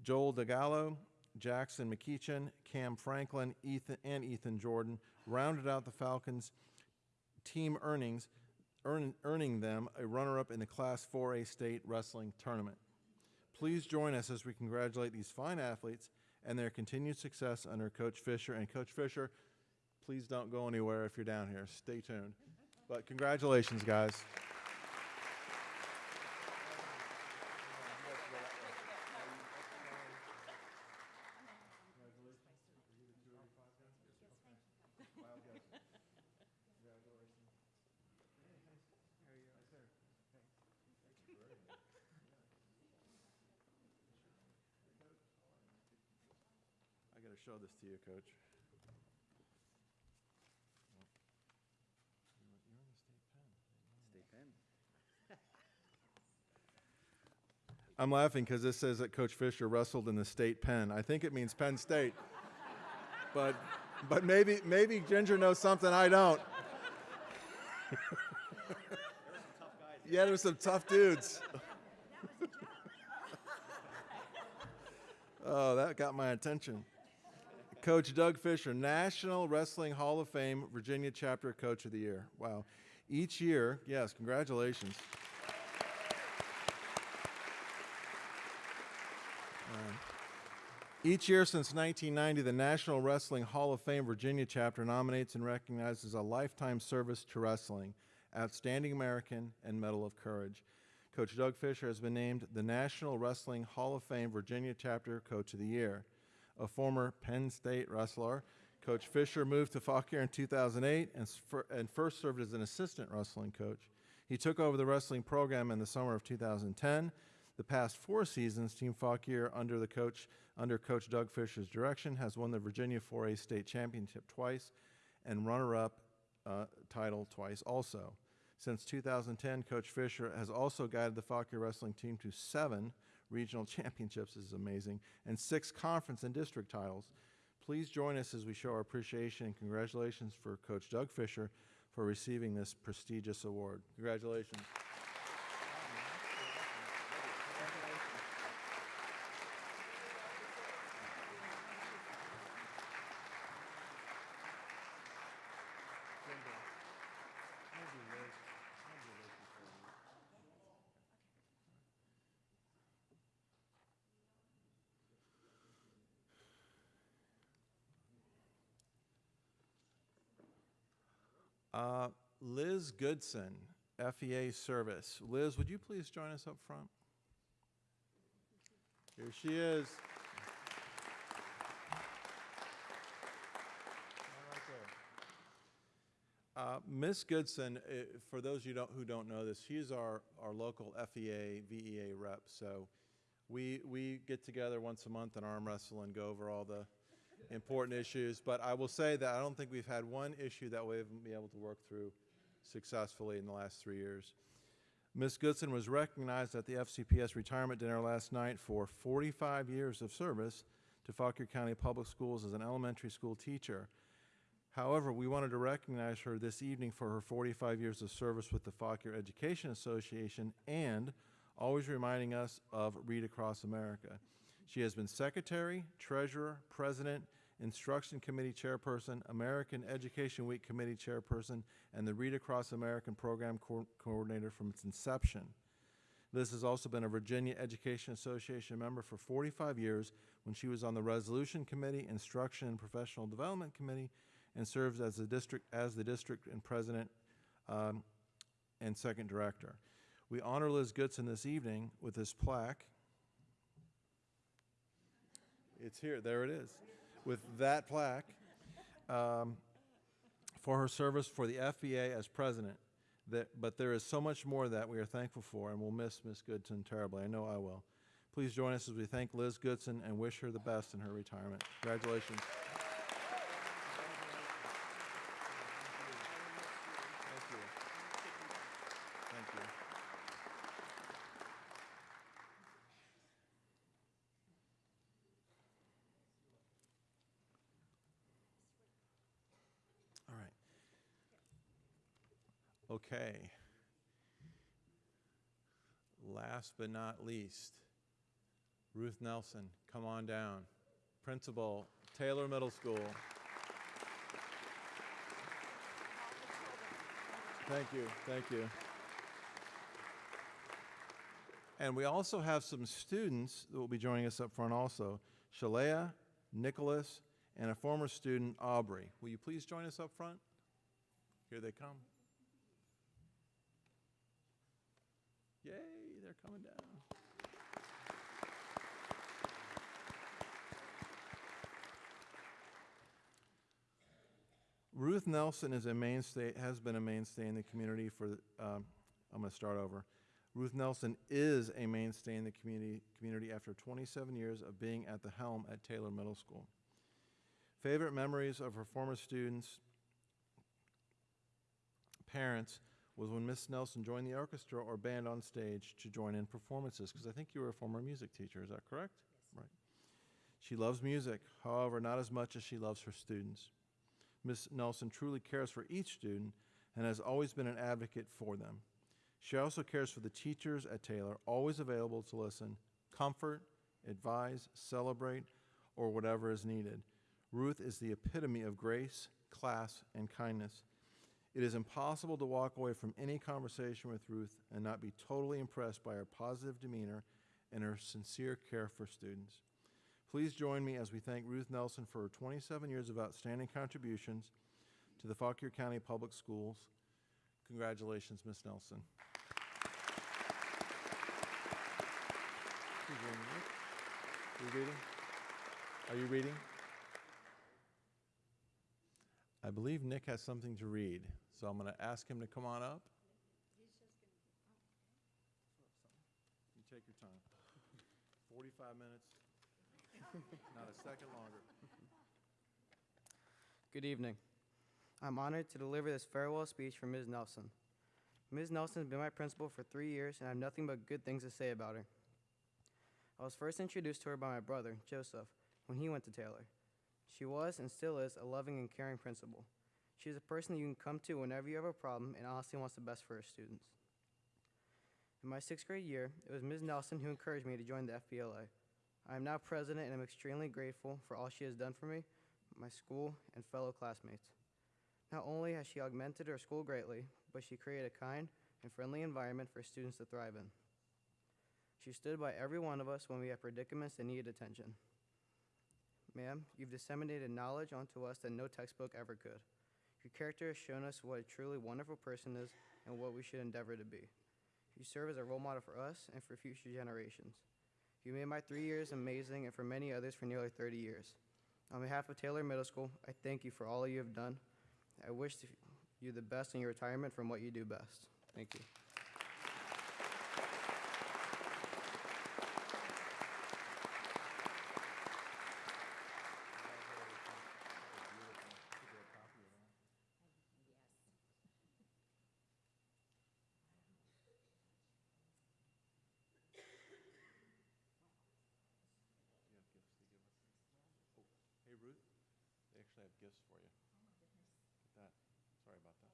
[SPEAKER 4] Joel DeGallo, Jackson McKeechin, Cam Franklin, Ethan, and Ethan Jordan rounded out the Falcons' team earnings, earn, earning them a runner up in the Class 4A state wrestling tournament. Please join us as we congratulate these fine athletes and their continued success under Coach Fisher. And Coach Fisher, please don't go anywhere if you're down here. Stay tuned. But congratulations, guys. I got to show this to you, Coach. I'm laughing because this says that Coach Fisher wrestled in the state pen. I think it means Penn State. but, but maybe, maybe Ginger knows something I don't. yeah, there's some tough dudes. oh, that got my attention. Coach Doug Fisher, National Wrestling Hall of Fame, Virginia Chapter Coach of the Year. Wow. Each year, yes, congratulations. Each year since 1990, the National Wrestling Hall of Fame Virginia chapter nominates and recognizes a lifetime service to wrestling, Outstanding American, and Medal of Courage. Coach Doug Fisher has been named the National Wrestling Hall of Fame Virginia chapter Coach of the Year. A former Penn State wrestler, Coach Fisher moved to Fauquier in 2008 and, and first served as an assistant wrestling coach. He took over the wrestling program in the summer of 2010. The past four seasons, Team Fauquier, under the coach under Coach Doug Fisher's direction, has won the Virginia 4A state championship twice and runner-up uh, title twice also. Since 2010, Coach Fisher has also guided the Fauquier wrestling team to seven regional championships, this is amazing, and six conference and district titles. Please join us as we show our appreciation and congratulations for Coach Doug Fisher for receiving this prestigious award. Congratulations. Uh, Liz Goodson, FEA Service. Liz, would you please join us up front? Here she is. Uh, Ms. Goodson, uh, for those you don't, who don't know this, she's our, our local FEA, VEA rep. So we, we get together once a month and arm wrestle and go over all the important issues. But I will say that I don't think we've had one issue that we haven't been able to work through successfully in the last three years. Ms. Goodson was recognized at the FCPS retirement dinner last night for 45 years of service to Fauquier County Public Schools as an elementary school teacher. However, we wanted to recognize her this evening for her 45 years of service with the Fauquier Education Association and always reminding us of Read Across America. She has been secretary, treasurer, president, Instruction Committee Chairperson, American Education Week Committee Chairperson, and the Read Across American Program Co- Coordinator from its inception. Liz has also been a Virginia Education Association member for 45 years when she was on the Resolution Committee, Instruction and Professional Development Committee, and serves as the district, as the district and president um, and second director. We honor Liz Goodson this evening with this plaque. It's here, there it is, with that plaque um, for her service for the FEA as president. That, but there is so much more that we are thankful for, and we'll miss Miss Goodson terribly. I know I will. Please join us as we thank Liz Goodson and wish her the best in her retirement. Congratulations. Thank you. Thank you. All right. Okay. Last but not least, Ruth Nelson, come on down. Principal, Taylor Middle School. Thank you, thank you. And we also have some students that will be joining us up front also. Shalea, Nicholas, and a former student, Aubrey. Will you please join us up front? Here they come. Yay, they're coming down. Ruth Nelson is a mainstay, has been a mainstay in the community for, um, I'm going to start over. Ruth Nelson is a mainstay in the community, community after 27 years of being at the helm at Taylor Middle School. Favorite memories of her former students, parents, was when Miss Nelson joined the orchestra or band on stage to join in performances, because I think you were a former music teacher, is that correct? Right. She loves music, however, not as much as she loves her students. Miss Nelson truly cares for each student and has always been an advocate for them. She also cares for the teachers at Taylor, always available to listen, comfort, advise, celebrate, or whatever is needed. Ruth is the epitome of grace, class, and kindness. It is impossible to walk away from any conversation with Ruth and not be totally impressed by her positive demeanor and her sincere care for students. Please join me as we thank Ruth Nelson for her 27 years of outstanding contributions to the Fauquier County Public Schools. Congratulations, Ms. Nelson. Nick? You reading? Are you reading? I believe Nick has something to read, so I'm going to ask him to come on up. You take your time. 45 minutes, not a second longer.
[SPEAKER 6] Good evening. I'm honored to deliver this farewell speech for Ms. Nelson. Ms. Nelson has been my principal for three years, and I have nothing but good things to say about her. I was first introduced to her by my brother, Joseph, when he went to Taylor. She was and still is a loving and caring principal. She is a person that you can come to whenever you have a problem and honestly wants the best for her students. In my sixth grade year, it was Ms. Nelson who encouraged me to join the FBLA. I am now president and I'm extremely grateful for all she has done for me, my school, and fellow classmates. Not only has she augmented our school greatly, but she created a kind and friendly environment for students to thrive in. She stood by every one of us when we had predicaments that needed attention. Ma'am, you've disseminated knowledge onto us that no textbook ever could. Your character has shown us what a truly wonderful person is and what we should endeavor to be. You serve as a role model for us and for future generations. You made my three years amazing and for many others for nearly 30 years. On behalf of Taylor Middle School, I thank you for all you have done. I wish you the best in your retirement from what you do best. Thank you.
[SPEAKER 4] have gifts for you. Oh my goodness. Look at that. Sorry about that.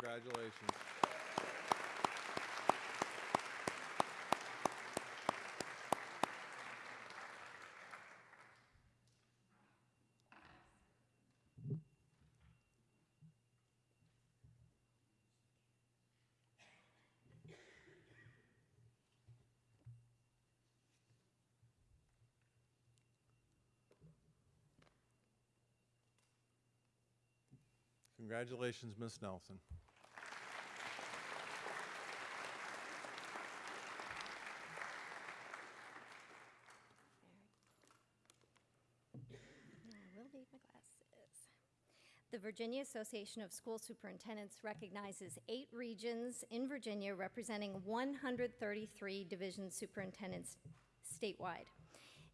[SPEAKER 4] Congratulations.
[SPEAKER 7] Need my glasses. The Virginia Association of School Superintendents recognizes eight regions in Virginia representing 133 division superintendents statewide.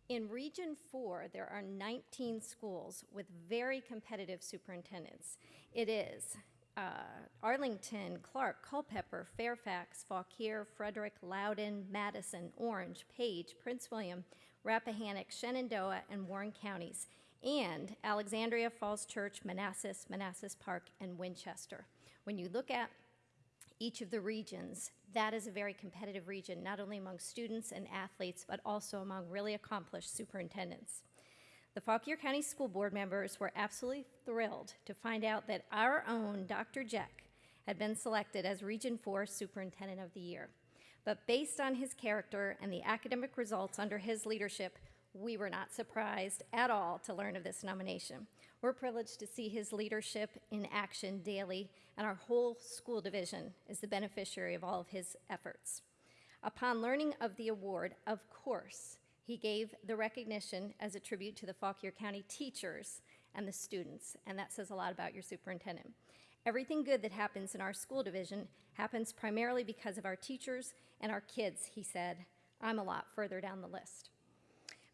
[SPEAKER 7] In Region 4, there are 19 schools with very competitive superintendents. It is uh, Arlington, Clarke, Culpeper, Fairfax, Fauquier, Frederick, Loudoun, Madison, Orange, Page, Prince William, Rappahannock, Shenandoah, and Warren counties, and Alexandria, Falls Church, Manassas, Manassas Park, and Winchester. When you look at each of the regions, that is a very competitive region, not only among students and athletes, but also among really accomplished superintendents. The Fauquier County School Board members were absolutely thrilled to find out that our own Dr. Jeck had been selected as Region 4 Superintendent of the Year. But based on his character and the academic results under his leadership, we were not surprised at all to learn of this nomination. We're privileged to see his leadership in action daily, and our whole school division is the beneficiary of all of his efforts. Upon learning of the award, of course, he gave the recognition as a tribute to the Fauquier County teachers and the students, and that says a lot about your superintendent. Everything good that happens in our school division happens primarily because of our teachers and our kids, he said. I'm a lot further down the list.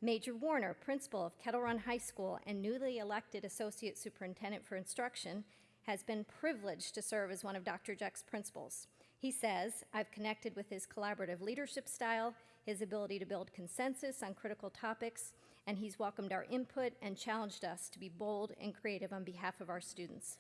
[SPEAKER 7] Major Warner, principal of Kettle Run High School and newly elected associate superintendent for instruction, has been privileged to serve as one of Dr. Jeck's principals. He says, I've connected with his collaborative leadership style, his ability to build consensus on critical topics, and he's welcomed our input and challenged us to be bold and creative on behalf of our students.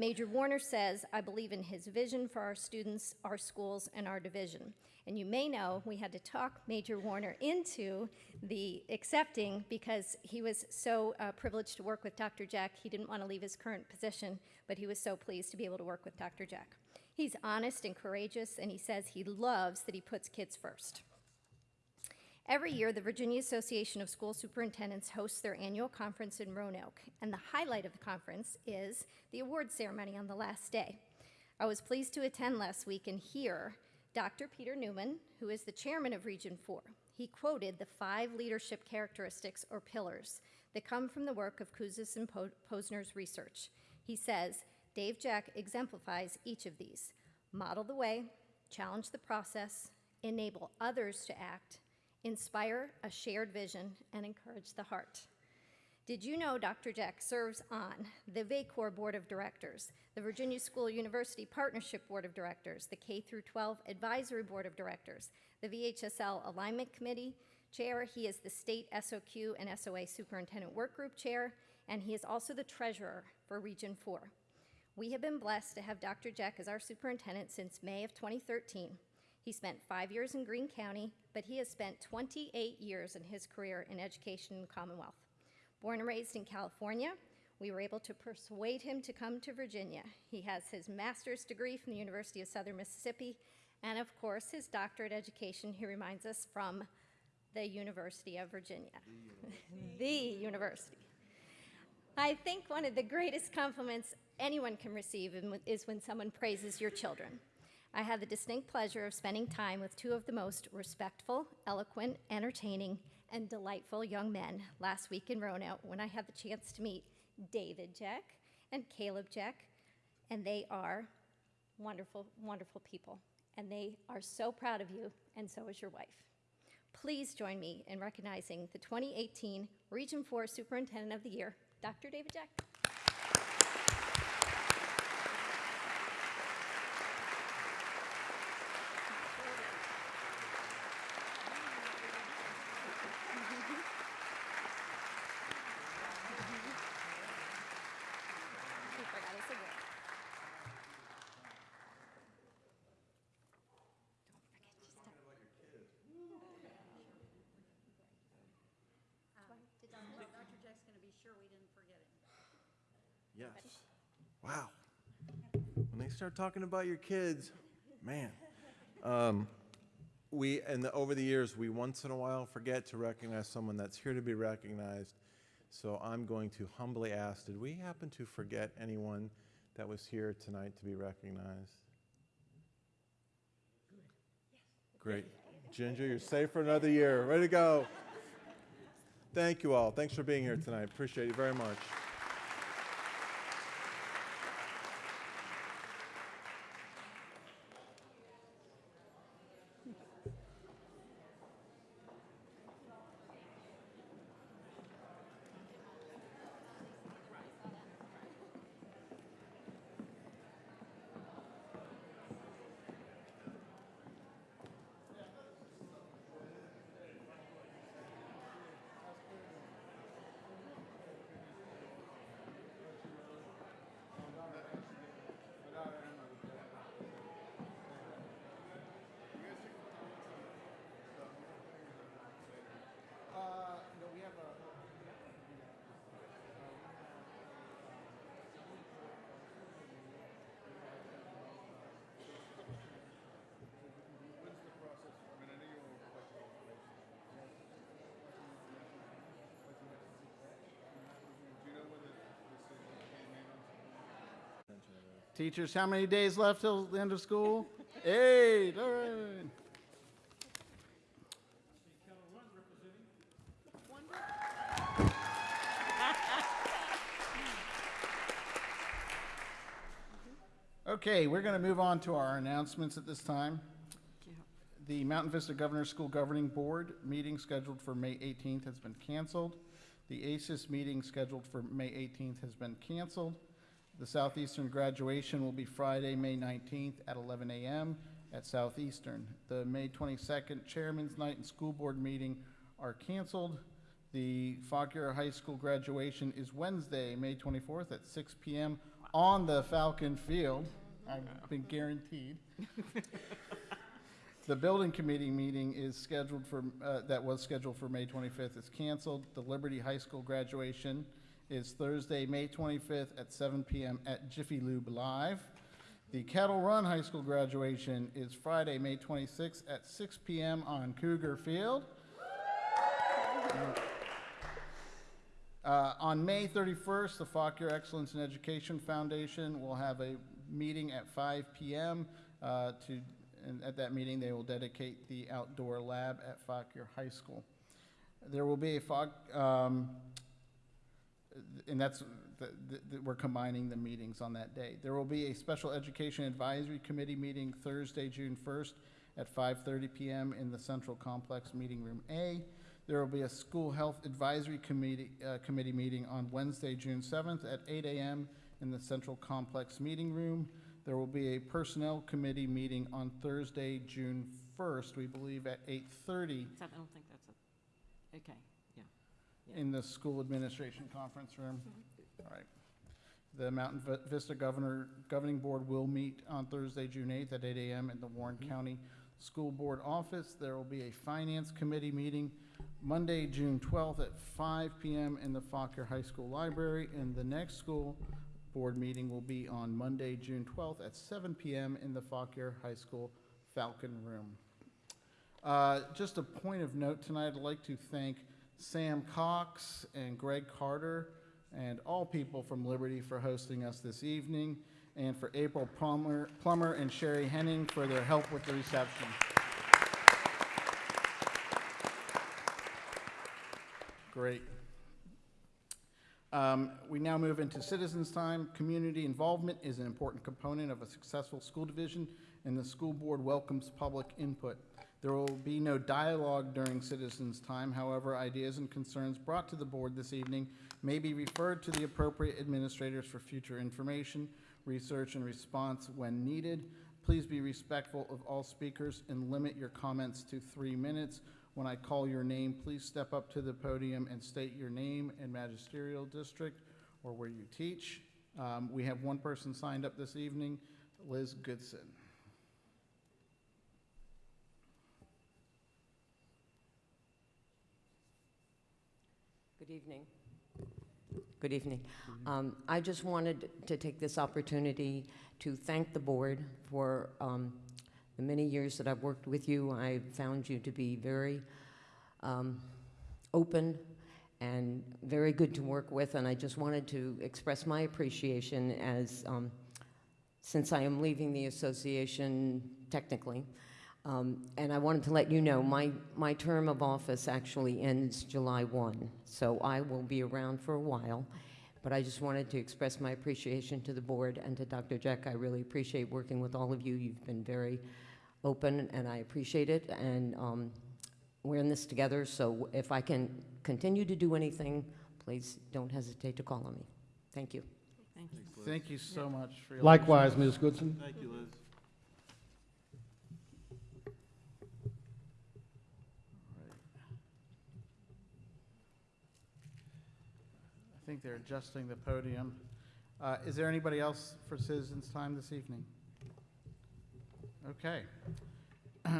[SPEAKER 7] Major Warner says, I believe in his vision for our students, our schools, and our division. And you may know we had to talk Major Warner into the accepting because he was so uh, privileged to work with Dr. Jeck. He didn't want to leave his current position, but he was so pleased to be able to work with Dr. Jeck. He's honest and courageous, and he says he loves that he puts kids first. Every year, the Virginia Association of School Superintendents hosts their annual conference in Roanoke, and the highlight of the conference is the award ceremony on the last day. I was pleased to attend last week and hear Dr. Peter Newman, who is the chairman of Region 4. He quoted the five leadership characteristics or pillars that come from the work of Kouzes and Posner's research. He says, Dave Jeck exemplifies each of these model the way, challenge the process, enable others to act, inspire a shared vision, and encourage the heart. Did you know Dr. Jeck serves on the VACOR Board of Directors, the Virginia School University Partnership Board of Directors, the K through 12 Advisory Board of Directors, the VHSL Alignment Committee Chair. He is the State SOQ and SOA Superintendent Work Group Chair, and he is also the Treasurer for Region 4. We have been blessed to have Dr. Jeck as our superintendent since May of 2013. He spent five years in Greene County, but he has spent 28 years in his career in education in the Commonwealth. Born and raised in California, we were able to persuade him to come to Virginia. He has his master's degree from the University of Southern Mississippi, and of course, his doctorate education, he reminds us, from the University of Virginia. the university. I think one of the greatest compliments anyone can receive is when someone praises your children. I had the distinct pleasure of spending time with two of the most respectful, eloquent, entertaining, and delightful young men last week in Roanoke when I had the chance to meet David Jeck and Caleb Jeck, and they are wonderful, wonderful people. And they are so proud of you, and so is your wife. Please join me in recognizing the 2018 Region 4 Superintendent of the Year, Dr. David Jeck. He forgot his cigarette.
[SPEAKER 4] Yes. Wow. When they start talking about your kids, man. Um, we, and the, over the years, we once in a while forget to recognize someone that's here to be recognized. So I'm going to humbly ask, did we happen to forget anyone that was here tonight to be recognized? Great. Ginger, you're safe for another year. Ready to go. Thank you all. Thanks for being here tonight. Appreciate you very much.
[SPEAKER 1] Teachers, how many days left till the end of school? Eight, all right. Okay, we're going to move on to our announcements at this time. The Mountain Vista Governor School Governing Board meeting scheduled for May 18th has been canceled. The ACES meeting scheduled for May 18th has been canceled. The Southeastern graduation will be Friday, May 19th at 11 a.m. at Southeastern. The May 22nd Chairman's Night and School Board meeting are canceled. The Fauquier High School graduation is Wednesday, May 24th at 6 p.m. on the Falcon Field. I've been guaranteed. The building committee meeting is scheduled for, uh, that was scheduled for May 25th is canceled. The Liberty High School graduation is Thursday, May 25th at 7 PM at Jiffy Lube Live. The Kettle Run High School graduation is Friday, May 26th at 6 PM on Cougar Field. Uh, On May 31st, the Fauquier Excellence in Education Foundation will have a meeting at 5 PM uh, to, and at that meeting, they will dedicate the outdoor lab at Fauquier High School. There will be a Fauk, um, and that's, the- the- the- we're combining the meetings on that day. There will be a Special Education Advisory Committee meeting Thursday, June 1st at 5:30 PM in the Central Complex Meeting Room A. There will be a School Health Advisory Committee, uh, Committee meeting on Wednesday, June 7th at 8 AM in the Central Complex Meeting Room. There will be a Personnel Committee meeting on Thursday, June 1st, we believe at 8:30
[SPEAKER 2] I don't think that's okay.
[SPEAKER 1] In the school administration conference room. All right. The Mountain Vi- Vista Governor, Governing Board will meet on Thursday, June 8th at 8 AM in the Warren County School Board office. There will be a Finance Committee meeting Monday, June 12th at 5 PM in the Fauquier High School Library. And the next school board meeting will be on Monday, June 12th at 7 PM in the Fauquier High School Falcon Room. Uh, Just a point of note tonight, I'd like to thank Sam Cox and Greg Carter and all people from Liberty for hosting us this evening, and for April Plummer, Plummer and Sherry Henning for their help with the reception. Great. Um, We now move into citizens' time. Community involvement is an important component of a successful school division, and the school board welcomes public input. There will be no dialogue during citizens' time. However, ideas and concerns brought to the board this evening may be referred to the appropriate administrators for future information, research, and response when needed. Please be respectful of all speakers and limit your comments to three minutes. When I call your name, please step up to the podium and state your name and magisterial district or where you teach. Um, We have one person signed up this evening, Liz Goodson.
[SPEAKER 8] Good evening. Good evening. Um, I just wanted to take this opportunity to thank the board for um, the many years that I've worked with you. I found you to be very um, open and very good to work with, and I just wanted to express my appreciation as, um, since I am leaving the association technically, um, And I wanted to let you know, my, my term of office actually ends July 1, so I will be around for a while. But I just wanted to express my appreciation to the board and to Dr. Jeck. I really appreciate working with all of you. You've been very open, and I appreciate it. And um, we're in this together, so if I can continue to do anything, please don't hesitate to call on me. Thank you.
[SPEAKER 2] Thank you.
[SPEAKER 1] Thank you so much for your.
[SPEAKER 3] Likewise, Ms. Goodson.
[SPEAKER 4] Thank you, Liz.
[SPEAKER 1] Think they're adjusting the podium. Uh, Is there anybody else for citizens' time this evening? Okay.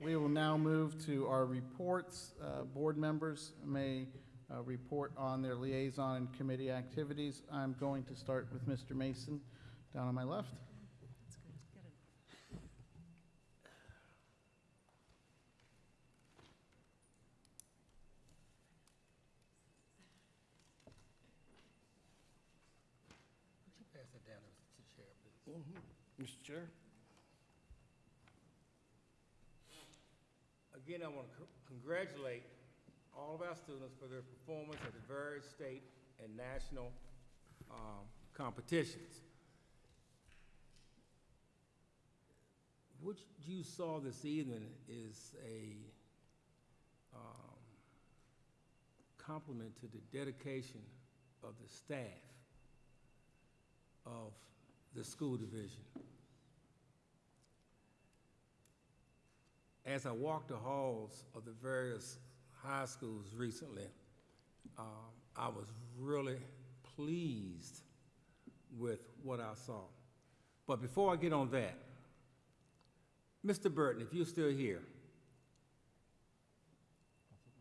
[SPEAKER 1] We will now move to our reports. Uh, Board members may uh, report on their liaison and committee activities. I'm going to start with Mr. Mason, down on my left.
[SPEAKER 3] Mr. Chair.
[SPEAKER 9] Again, I want to congratulate all of our students for their performance at the various state and national um, competitions. What you saw this evening is a um, compliment to the dedication of the staff of the school division. As I walked the halls of the various high schools recently, um, I was really pleased with what I saw. But before I get on that, Mr. Burton, if you're still here,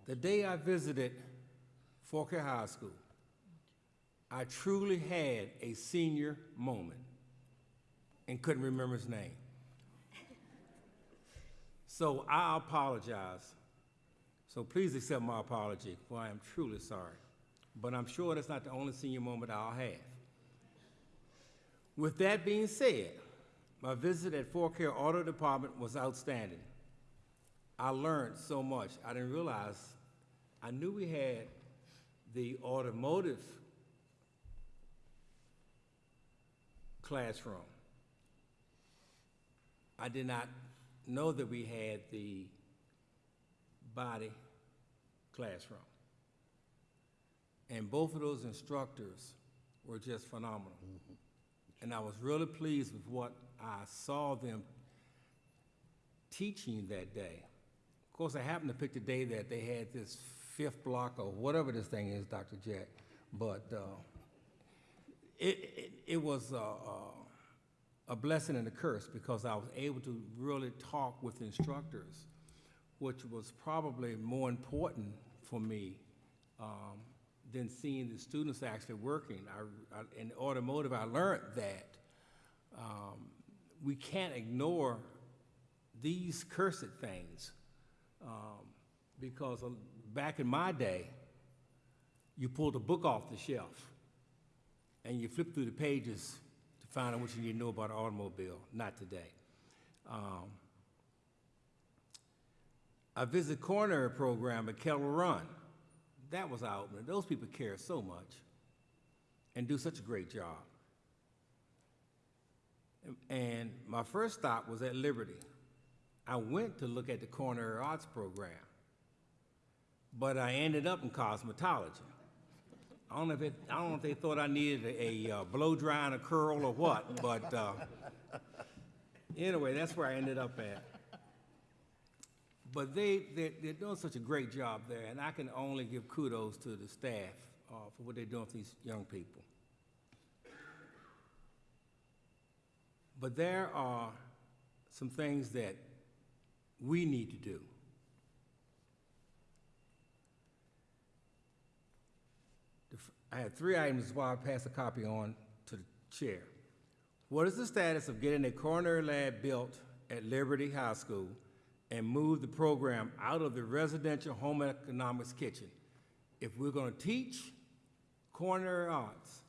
[SPEAKER 9] the day I visited Fauquier High School, I truly had a senior moment and couldn't remember his name. So I apologize. So please accept my apology, for I am truly sorry. But I'm sure that's not the only senior moment I'll have. With that being said, my visit at Fauquier Auto Department was outstanding. I learned so much. I didn't realize, I knew we had the automotive classroom. I did not know that we had the body classroom. And both of those instructors were just phenomenal. And I was really pleased with what I saw them teaching that day. Of course, I happened to pick the day that they had this fifth block or whatever this thing is, Dr. Jeck. But uh, it, it, it was uh, uh, a blessing and a curse because I was able to really talk with instructors, which was probably more important for me um, than seeing the students actually working. I, I, in automotive, I learned that um, we can't ignore these cursed things um, because uh, back in my day, you pulled a book off the shelf and you flip through the pages find out what you need to know about an automobile. Not today. Um, I visited culinary program at Kettle Run. That was out. Those people care so much and do such a great job. And my first stop was at Liberty. I went to look at the culinary arts program, but I ended up in cosmetology. I don't know if, it, I don't know if they thought I needed a, a uh, blow dry and a curl or what, but uh, anyway, that's where I ended up at. But they, they, they're doing such a great job there, and I can only give kudos to the staff uh, for what they're doing for these young people. But there are some things that we need to do. The I had three items while I pass a copy on to the chair. What is the status of getting a culinary lab built at Liberty High School and move the program out of the residential home economics kitchen? If we're gonna teach culinary arts,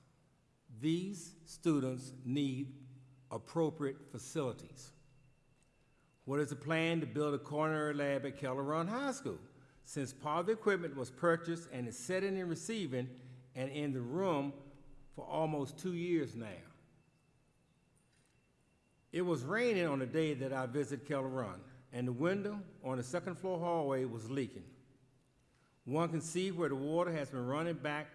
[SPEAKER 9] these students need appropriate facilities. What is the plan to build a culinary lab at Kettle Run High School? Since part of the equipment was purchased and is sitting and receiving and in the room for almost two years now. It was raining on the day that I visited Kettle Run, and the window on the second floor hallway was leaking. One can see where the water has been running back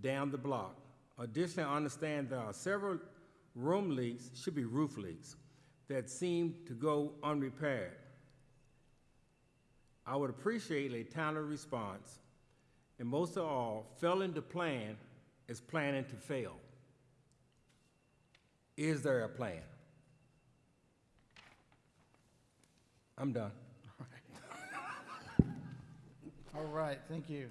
[SPEAKER 9] down the block. Additionally, I understand there are several room leaks, should be roof leaks, that seem to go unrepaired. I would appreciate a timely response, and most of all, failing to plan is planning to fail. Is there a plan? I'm done.
[SPEAKER 1] All right, thank you.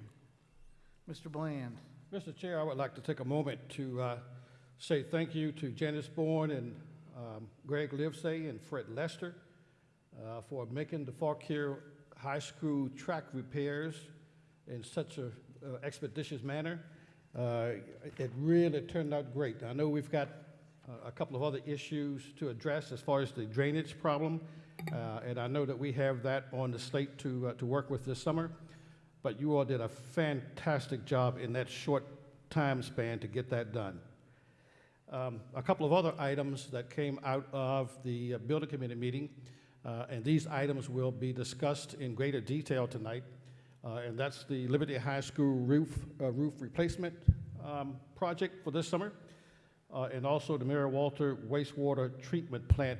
[SPEAKER 1] Mr. Bland?
[SPEAKER 3] Mr. Chair, I would like to take a moment to uh, say thank you to Janice Bourne and um, Greg Livesay and Fred Lester uh, for making the Fauquier High School track repairs in such a uh, expeditious manner. Uh, It really turned out great. I know we've got uh, a couple of other issues to address as far as the drainage problem, uh, and I know that we have that on the slate to, uh, to work with this summer. But you all did a fantastic job in that short time span to get that done. Um, A couple of other items that came out of the building committee meeting, and these items will be discussed in greater detail tonight, and that's the Liberty High School roof, uh, roof replacement um, project for this summer, uh, and also the Mary Walter wastewater treatment plant.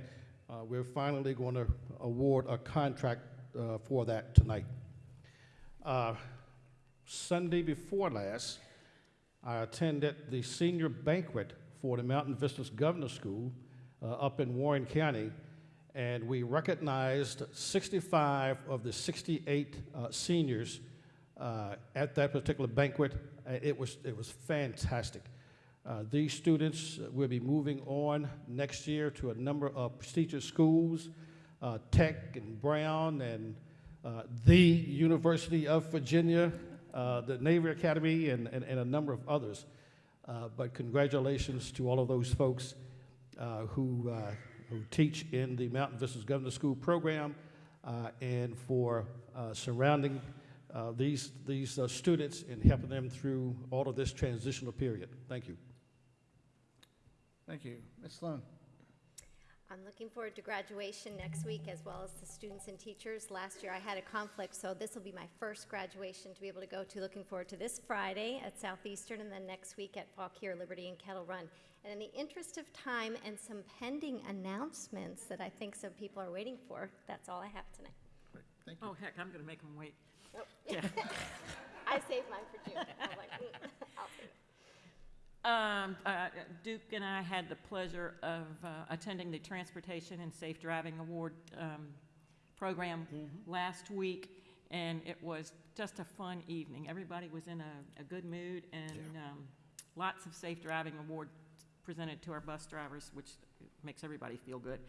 [SPEAKER 3] Uh, We're finally going to award a contract uh, for that tonight. Uh, Sunday before last, I attended the senior banquet for the Mountain Vistas Governor School uh, up in Warren County, and we recognized 65 of the 68 uh, seniors uh, at that particular banquet. Uh, It was, it was fantastic. Uh, These students will be moving on next year to a number of prestigious schools, uh, Tech and Brown and uh, the University of Virginia, the Navy Academy, and, and, and a number of others. But congratulations to all of those folks who, who teach in the Mountain Vistas Governor School program uh, and for uh, surrounding uh, these, these students and helping them through all of this transitional period. Thank you.
[SPEAKER 1] Thank you. Ms. Sloan?
[SPEAKER 7] I'm looking forward to graduation next week as well as the students and teachers. Last year I had a conflict, so this will be my first graduation to be able to go to. Looking forward to this Friday at Southeastern and then next week at Fauquier, Liberty, and Kettle Run. And in the interest of time and some pending announcements that I think some people are waiting for, that's all I have tonight.
[SPEAKER 1] Thank you.
[SPEAKER 2] Oh, heck, I'm gonna make them wait.
[SPEAKER 7] I saved mine for June. I was like, mm, I'll save it.
[SPEAKER 2] Um, uh, Duke and I had the pleasure of uh, attending the Transportation and Safe Driving Award um, program last week, and it was just a fun evening. Everybody was in a, a good mood, and um, lots of safe driving awards presented to our bus drivers, which makes everybody feel good.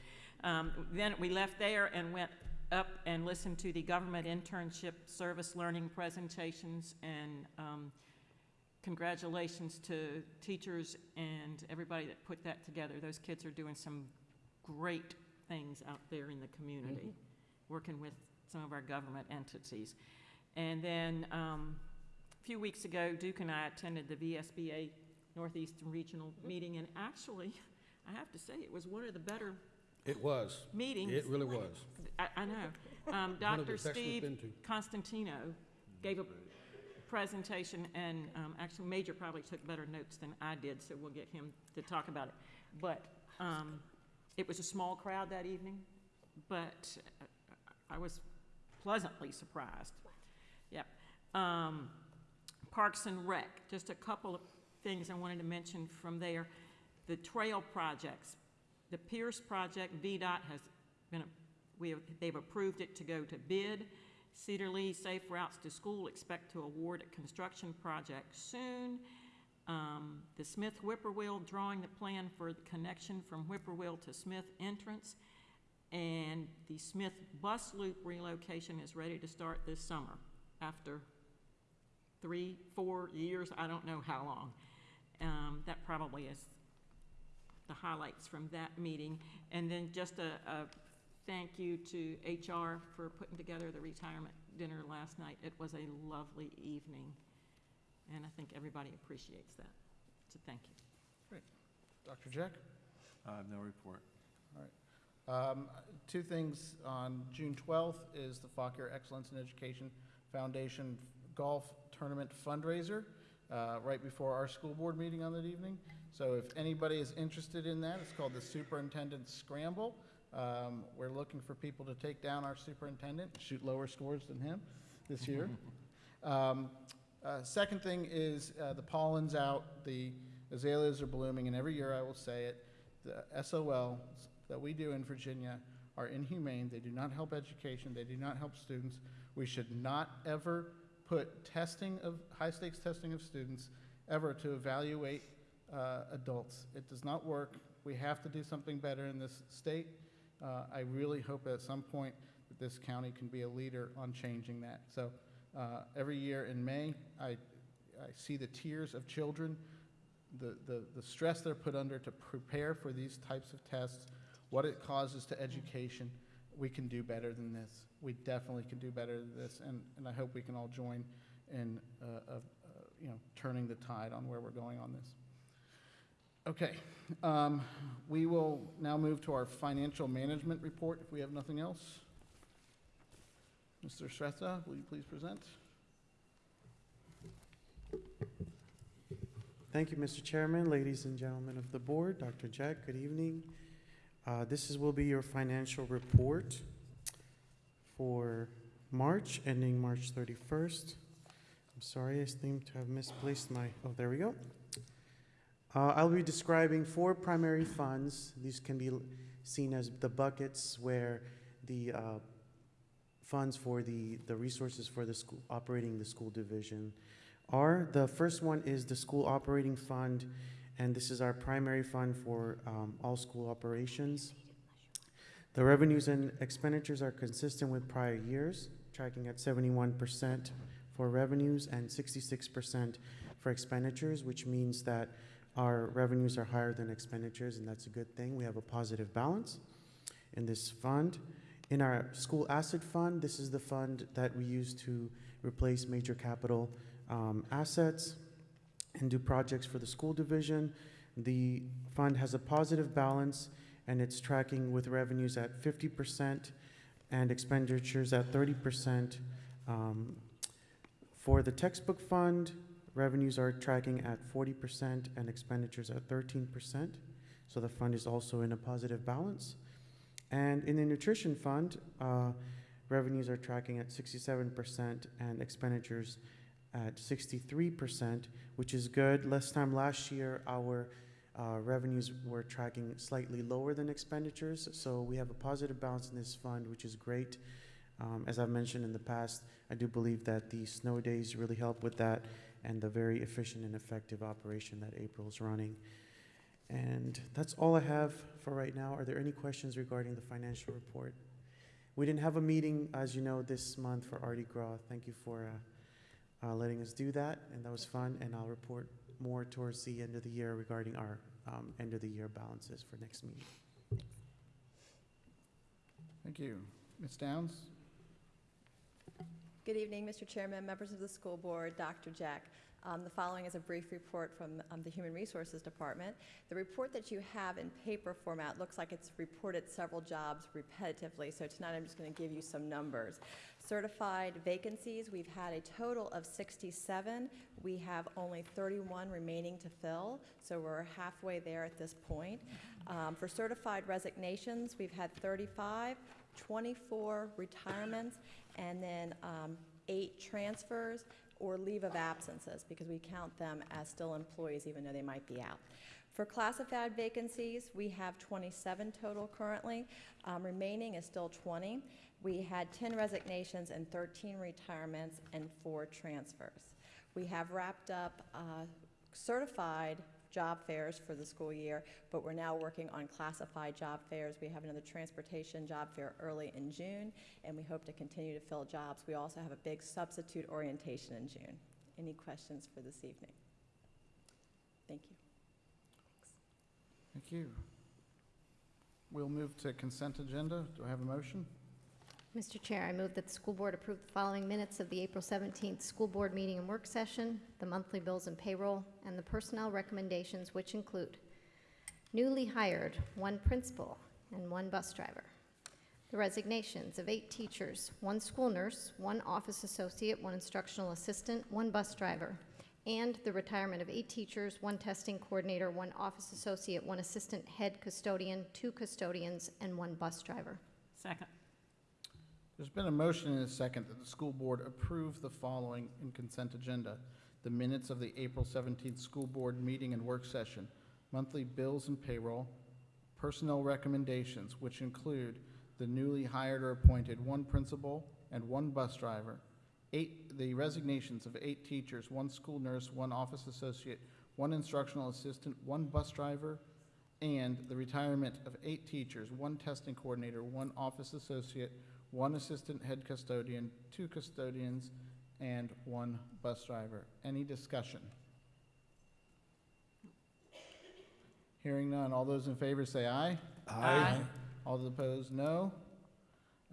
[SPEAKER 2] Um, Then we left there and went up and listened to the government internship service learning presentations, and um, congratulations to teachers and everybody that put that together. Those kids are doing some great things out there in the community, working with some of our government entities. And then, um, a few weeks ago, Duke and I attended the VSBA Northeastern Regional Meeting, and actually, I have to say, it was one of the better
[SPEAKER 3] It was.
[SPEAKER 2] meetings.
[SPEAKER 3] It really was.
[SPEAKER 2] I, I know. Um,
[SPEAKER 3] One of the
[SPEAKER 2] Dr. Steve. Constantino gave a presentation, and um, actually Major probably took better notes than I did, so we'll get him to talk about it. But um, it was a small crowd that evening, but uh, I was pleasantly surprised. Yep. Um, Parks and Rec, just a couple of things I wanted to mention from there. The trail projects, the Pierce project, VDOT has been, we have, they've approved it to go to bid. Cedar Lee Safe Routes to School expect to award a construction project soon. um, the Smith Whippoorwill, drawing the plan for the connection from Whippoorwill to Smith entrance, and the Smith bus loop relocation is ready to start this summer, after three, four years, I don't know how long. Um, That probably is the highlights from that meeting. And then just a, a thank you to HR for putting together the retirement dinner last night. It was a lovely evening, and I think everybody appreciates that. So thank you. Great.
[SPEAKER 1] Dr. Jeck?
[SPEAKER 4] I have no report.
[SPEAKER 1] Um, Two things, on June 12th is the Fauquier Excellence in Education Foundation Golf Tournament fundraiser, uh, right before our school board meeting on that evening. So if anybody is interested in that, it's called the Superintendent Scramble. Um, We're looking for people to take down our superintendent, shoot lower scores than him this year. Um, uh, Second thing is uh, the pollen's out, the azaleas are blooming, and every year I will say it, the SOL that we do in Virginia are inhumane. They do not help education. They do not help students. We should not ever put testing of, high-stakes testing of students ever to evaluate uh, adults. It does not work. We have to do something better in this state. Uh, I really hope at some point that this county can be a leader on changing that. So uh, every year in May, I, I see the tears of children, the, the, the stress they're put under to prepare for these types of tests, what it causes to education. We can do better than this. We definitely can do better than this, and, and I hope we can all join in, uh, uh, you know, turning the tide on where we're going on this. Okay, um, we will now move to our financial management report, if we have nothing else. Mr. Shrestha, will you please present?
[SPEAKER 10] Thank you, Mr. Chairman, ladies and gentlemen of the board, Dr. Jeck, good evening. Uh, This is, will be your financial report for March, ending March 31st. I'm sorry, I seem to have misplaced my, oh, there we go. Uh, I'll be describing four primary funds. These can be seen as the buckets where the uh, funds for the, the resources for the school, operating the school division are. The first one is the school operating fund, and this is our primary fund for um, all school operations. The revenues and expenditures are consistent with prior years, tracking at seventy-one percent for revenues and sixty-six percent for expenditures, which means that our revenues are higher than expenditures, and that's a good thing. We have a positive balance in this fund. In our school asset fund, this is the fund that we use to replace major capital um, assets and do projects for the school division. The fund has a positive balance and it's tracking with revenues at fifty percent and expenditures at thirty percent. Um, For the textbook fund, revenues are tracking at forty percent and expenditures at thirteen percent. So the fund is also in a positive balance. And in the nutrition fund, uh, revenues are tracking at sixty-seven percent and expenditures at sixty-three percent, which is good. Last time last year, our uh, revenues were tracking slightly lower than expenditures, so we have a positive balance in this fund, which is great. Um, as I've mentioned in the past, I do believe that the snow days really help with that and the very efficient and effective operation that April's running. And that's all I have for right now. Are there any questions regarding the financial report? We didn't have a meeting, as you know, this month for Artie Gras. Thank you for uh, uh, letting us do that, and that was fun. And I'll report more towards the end of the year regarding our um, end of the year balances for next meeting.
[SPEAKER 1] Thank you. Ms. Downs?
[SPEAKER 11] Good evening, Mr. Chairman, members of the school board, Dr. Jeck. Um, The following is a brief report from um, the Human Resources Department. The report that you have in paper format looks like it's reported several jobs repetitively, so tonight I'm just going to give you some numbers. Certified vacancies, we've had a total of 67. We have only 31 remaining to fill, so we're halfway there at this point. Um, For certified resignations, we've had 35, 24 retirements, and then um, eight transfers or leave of absences, because we count them as still employees even though they might be out. For classified vacancies, we have 27 total currently. Um, Remaining is still 20. We had 10 resignations and 13 retirements and four transfers. We have wrapped up uh, certified job fairs for the school year, but we're now working on classified job fairs. We have another transportation job fair early in June, and we hope to continue to fill jobs. We also have a big substitute orientation in June. Any questions for this evening? Thank you.
[SPEAKER 1] Thank you. We'll move to consent agenda. Do I have a motion?
[SPEAKER 7] Mr. Chair, I move that the school board approve the following minutes of the April 17th school board meeting and work session, the monthly bills and payroll, and the personnel recommendations, which include newly hired, one principal and one bus driver. The resignations of eight teachers, one school nurse, one office associate, one instructional assistant, one bus driver, and the retirement of eight teachers, one testing coordinator, one office associate, one assistant head custodian, two custodians, and one bus driver.
[SPEAKER 2] Second.
[SPEAKER 1] There's been a motion and a second that the school board approve the following in consent agenda. The minutes of the April 17th school board meeting and work session, monthly bills and payroll, personnel recommendations, which include the newly hired or appointed one principal and one bus driver, eight, the resignations of eight teachers, one school nurse, one office associate, one instructional assistant, one bus driver, and the retirement of eight teachers, one testing coordinator, one office associate, one assistant head custodian, two custodians, and one bus driver. Any discussion? Hearing none. All those in favor say aye.
[SPEAKER 2] Aye.
[SPEAKER 1] All those opposed, no.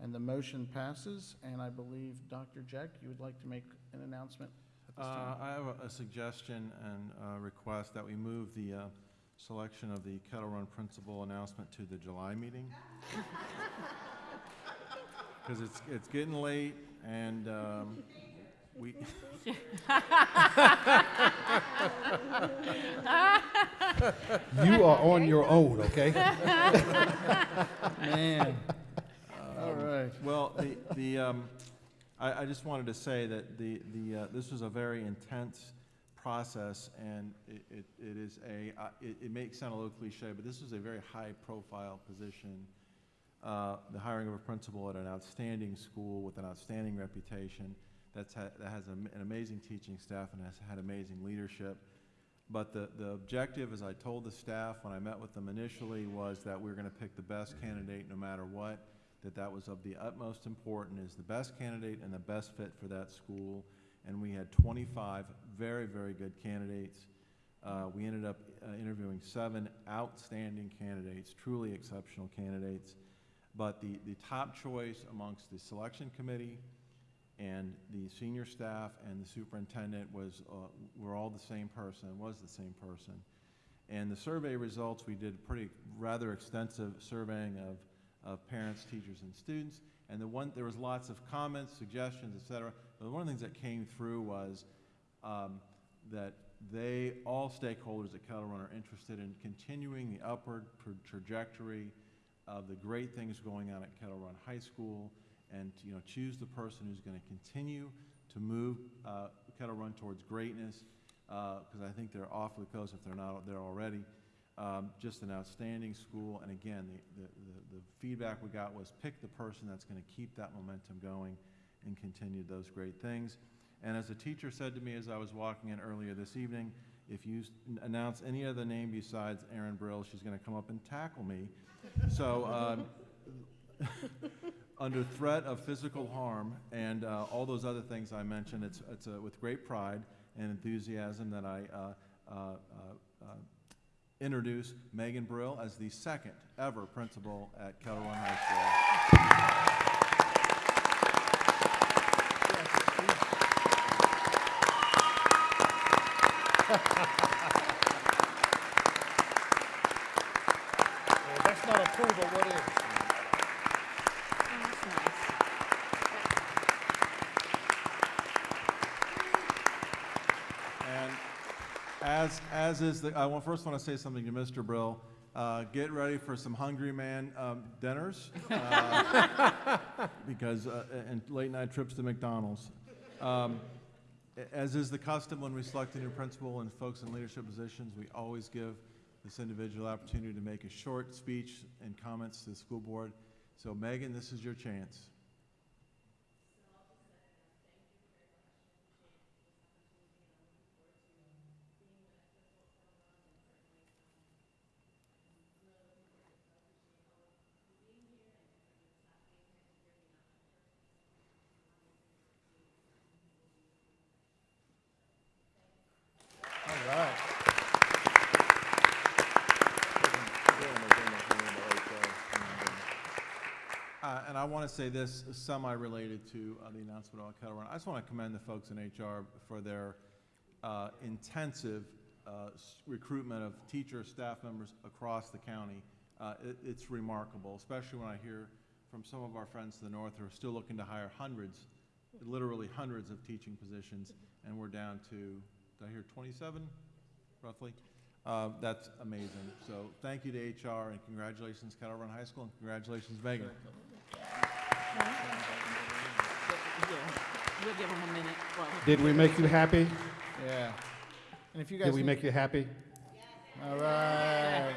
[SPEAKER 1] And the motion passes, and I believe, Dr. Jeck, you would like to make an announcement at this
[SPEAKER 4] Uh,
[SPEAKER 1] time?
[SPEAKER 4] I have a- a suggestion and a request that we move the uh, selection of the Kettle Run principal announcement to the July meeting. Because it's, it's getting late, and um, we,
[SPEAKER 3] You are on your own, okay?
[SPEAKER 1] Man. All right.
[SPEAKER 4] Well, the, the, um, I, I just wanted to say that the, the, uh, this was a very intense process, and it, it, it is a, uh, it, it may sound a little cliche, but this was a very high-profile position. Uh, the hiring of a principal at an outstanding school with an outstanding reputation, that's had, that has an amazing teaching staff and has had amazing leadership. But the, the objective, as I told the staff when I met with them initially, was that we we're gonna pick the best candidate no matter what, that that was of the utmost importance, is the best candidate and the best fit for that school. And we had twenty-five very, very good candidates. Uh, we ended up uh, interviewing seven outstanding candidates, truly exceptional candidates. But the, the top choice amongst the selection committee and the senior staff and the superintendent was, uh, were all the same person, was the same person. And the survey results, we did pretty, rather extensive surveying of, of parents, teachers, and students. And the one, there was lots of comments, suggestions, et cetera. But one of the things that came through was um, that they, all stakeholders at Kettle Run are interested in continuing the upward tra- trajectory of the great things going on at Kettle Run High School and, you know, choose the person who's going to continue to move uh, Kettle Run towards greatness, because I think they're awfully close if they're not there already. Um, Just an outstanding school, and again, the, the, the- the feedback we got was pick the person that's going to keep that momentum going and continue those great things. And as a teacher said to me as I was walking in earlier this evening, if you announce any other name besides Erin Brill, she's going to come up and tackle me. So, um, under threat of physical harm and uh, all those other things I mentioned, it's, it's uh, with great pride and enthusiasm that I uh, uh, uh, uh, introduce Megan Brill as the second ever principal at Kettle High School.
[SPEAKER 3] Well, that's not approval, what is?
[SPEAKER 2] That's nice.
[SPEAKER 4] And as, as is the, I want, first want to say something to Mr. Brill. Uh, Get ready for some Hungry Man um, dinners, uh, because, uh, and late night trips to McDonald's. Um, As is the custom when we select a new principal and folks in leadership positions, we always give this individual opportunity to make a short speech and comments to the school board. So Megan, this is your chance. Want to say this, semi-related to uh, the announcement about Kettle Run. I just want to commend the folks in HR for their uh, intensive uh, recruitment of teacher staff members across the county. Uh, it- It's remarkable, especially when I hear from some of our friends to the north who are still looking to hire hundreds, literally hundreds of teaching positions, and we're down to, did I hear 27, roughly? Uh, That's amazing. So thank you to HR, and congratulations Kettle Run High School, and congratulations Megan.
[SPEAKER 2] We'll give them a minute. while we-
[SPEAKER 3] Did we make you happy?
[SPEAKER 1] Yeah. And if you guys.
[SPEAKER 3] Did we make you happy?
[SPEAKER 1] All right.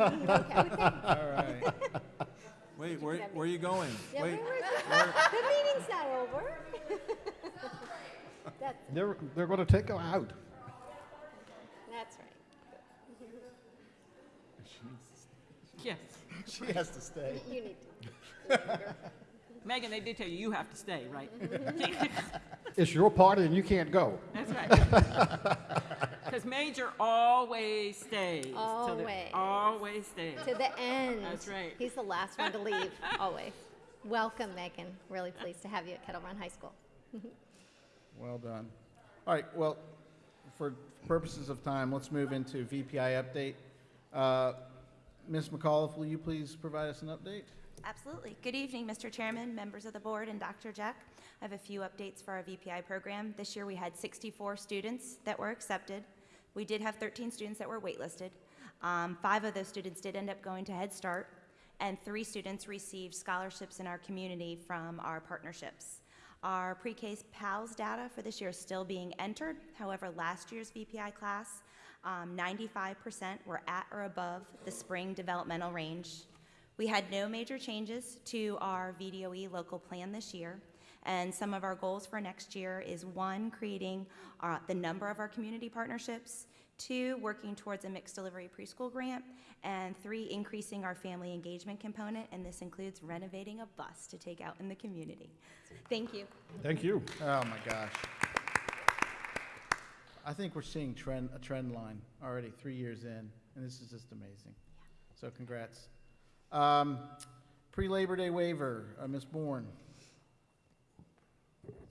[SPEAKER 1] All right.
[SPEAKER 4] Wait, where, where are you going?
[SPEAKER 7] Yeah,
[SPEAKER 4] Wait,
[SPEAKER 7] we were- The meeting's not over. That's,
[SPEAKER 3] They're, they're going to take her out.
[SPEAKER 7] that's right.
[SPEAKER 2] Yes.
[SPEAKER 1] She has to stay.
[SPEAKER 7] You need to.
[SPEAKER 2] Megan, they did tell you you have to stay, right?
[SPEAKER 3] It's your party and you can't go.
[SPEAKER 2] That's right. Because Major always stays. to the-
[SPEAKER 7] Always.
[SPEAKER 2] Always stays.
[SPEAKER 7] To the end.
[SPEAKER 2] That's right.
[SPEAKER 7] He's the last one to leave, always. Welcome, Megan. Really pleased to have you at Kettle Run High School.
[SPEAKER 1] Well done. All right, well, for purposes of time, let's move into VPI update. Uh, Ms. McAuliffe, will you please provide us an update?
[SPEAKER 12] Absolutely. Good evening, Mr. Chairman, members of the board, and Dr. Jeck. I have a few updates for our VPI program. This year, we had 64 students that were accepted. We did have 13 students that were waitlisted. Um, Five of those students did end up going to Head Start, and three students received scholarships in our community from our partnerships. Our pre-K PALS data for this year is still being entered. However, last year's VPI class, um, 95% were at or above the spring developmental range. We had no major changes to our VDOE local plan this year. And some of our goals for next year is one, creating uh, the number of our community partnerships, two, working towards a mixed delivery preschool grant, and three, increasing our family engagement component. And this includes renovating a bus to take out in the community. Thank you.
[SPEAKER 3] Thank you.
[SPEAKER 1] Oh, my gosh. I think we're seeing trend, a trend line already, three years in, and this is just amazing. So congrats. Um, Pre-Labor Day waiver, uh, Ms. Bourne.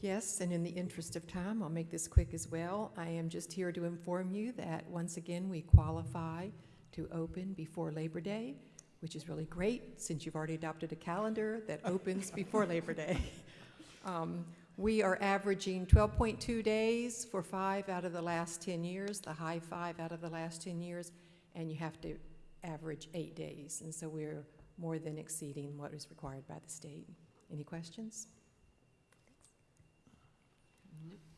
[SPEAKER 13] Yes, and in the interest of time, I'll make this quick as well. I am just here to inform you that once again, we qualify to open before Labor Day, which is really great since you've already adopted a calendar that opens before Labor Day. Um, We are averaging 12.2 days for five out of the last 10 years, the high five out of the last 10 years, and you have to average eight days. And so we're more than exceeding what is required by the state. Any questions?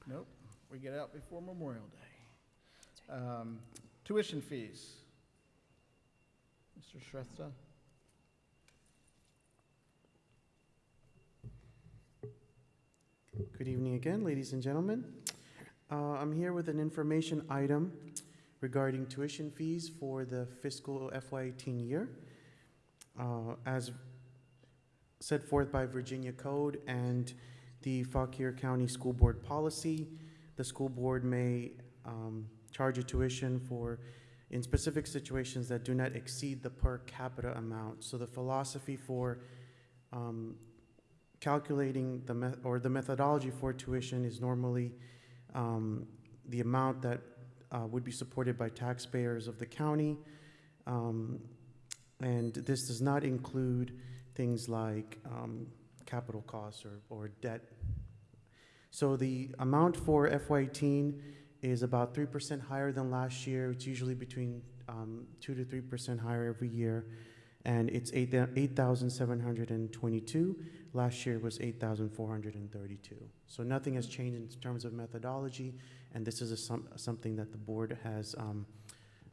[SPEAKER 1] Nope, we get out before Memorial Day. Um, Tuition fees. Mr. Shrestha?
[SPEAKER 10] Good evening again, ladies and gentlemen. Uh, I'm here with an information item regarding tuition fees for the fiscal FY18 year. Uh, As set forth by Virginia Code and the Fauquier County School Board policy, the school board may um, charge a tuition for, in specific situations that do not exceed the per capita amount. So the philosophy for um, calculating the, me- or the methodology for tuition is normally um, the amount that uh, would be supported by taxpayers of the county. Um, And this does not include things like um, capital costs or, or debt. So the amount for FY18 is about 3% higher than last year. It's usually between um, 2 to 3% higher every year. And it's eight 8,722. Last year was 8,432. So nothing has changed in terms of methodology, and this is a some, something that the board has um,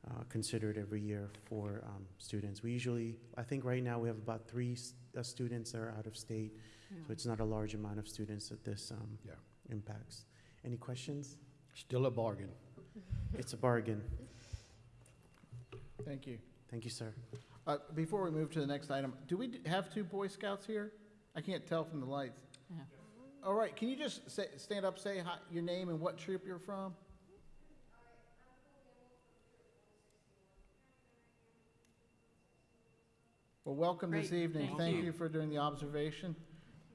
[SPEAKER 10] uh, considered every year for um, students. We usually, I think right now we have about three s- uh, students that are out of state, so it's not a large amount of students that this um,
[SPEAKER 3] Yeah.
[SPEAKER 10] impacts. Any questions?
[SPEAKER 3] Still a bargain.
[SPEAKER 10] It's a bargain.
[SPEAKER 1] Thank you.
[SPEAKER 10] Thank you, sir.
[SPEAKER 1] Uh, Before we move to the next item, do we d- have two Boy Scouts here? I can't tell from the lights.
[SPEAKER 2] Yeah.
[SPEAKER 1] All right, can you just say, stand up, say hi, your name and what troop you're from? Well, welcome this
[SPEAKER 2] Great,
[SPEAKER 1] evening.
[SPEAKER 2] thank
[SPEAKER 1] Thank
[SPEAKER 2] you.
[SPEAKER 1] you for doing the observation.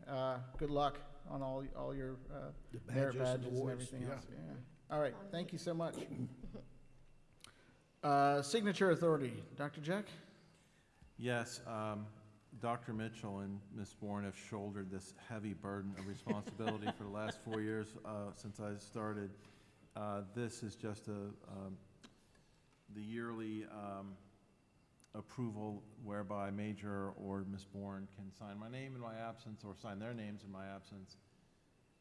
[SPEAKER 1] Uh, Good luck on all, all your uh,
[SPEAKER 3] The
[SPEAKER 1] merit
[SPEAKER 3] badges and
[SPEAKER 1] badges and
[SPEAKER 3] awards,
[SPEAKER 1] everything
[SPEAKER 3] yeah.
[SPEAKER 1] else. Yeah. All right, thank you so much. Uh, Signature Authority, Dr. Jeck?
[SPEAKER 4] Yes, um, Dr. Mitchell and Ms. Bourne have shouldered this heavy burden of responsibility for the last four years uh, since I started. Uh, This is just a, um, the yearly um, approval whereby Major or Ms. Bourne can sign my name in my absence or sign their names in my absence.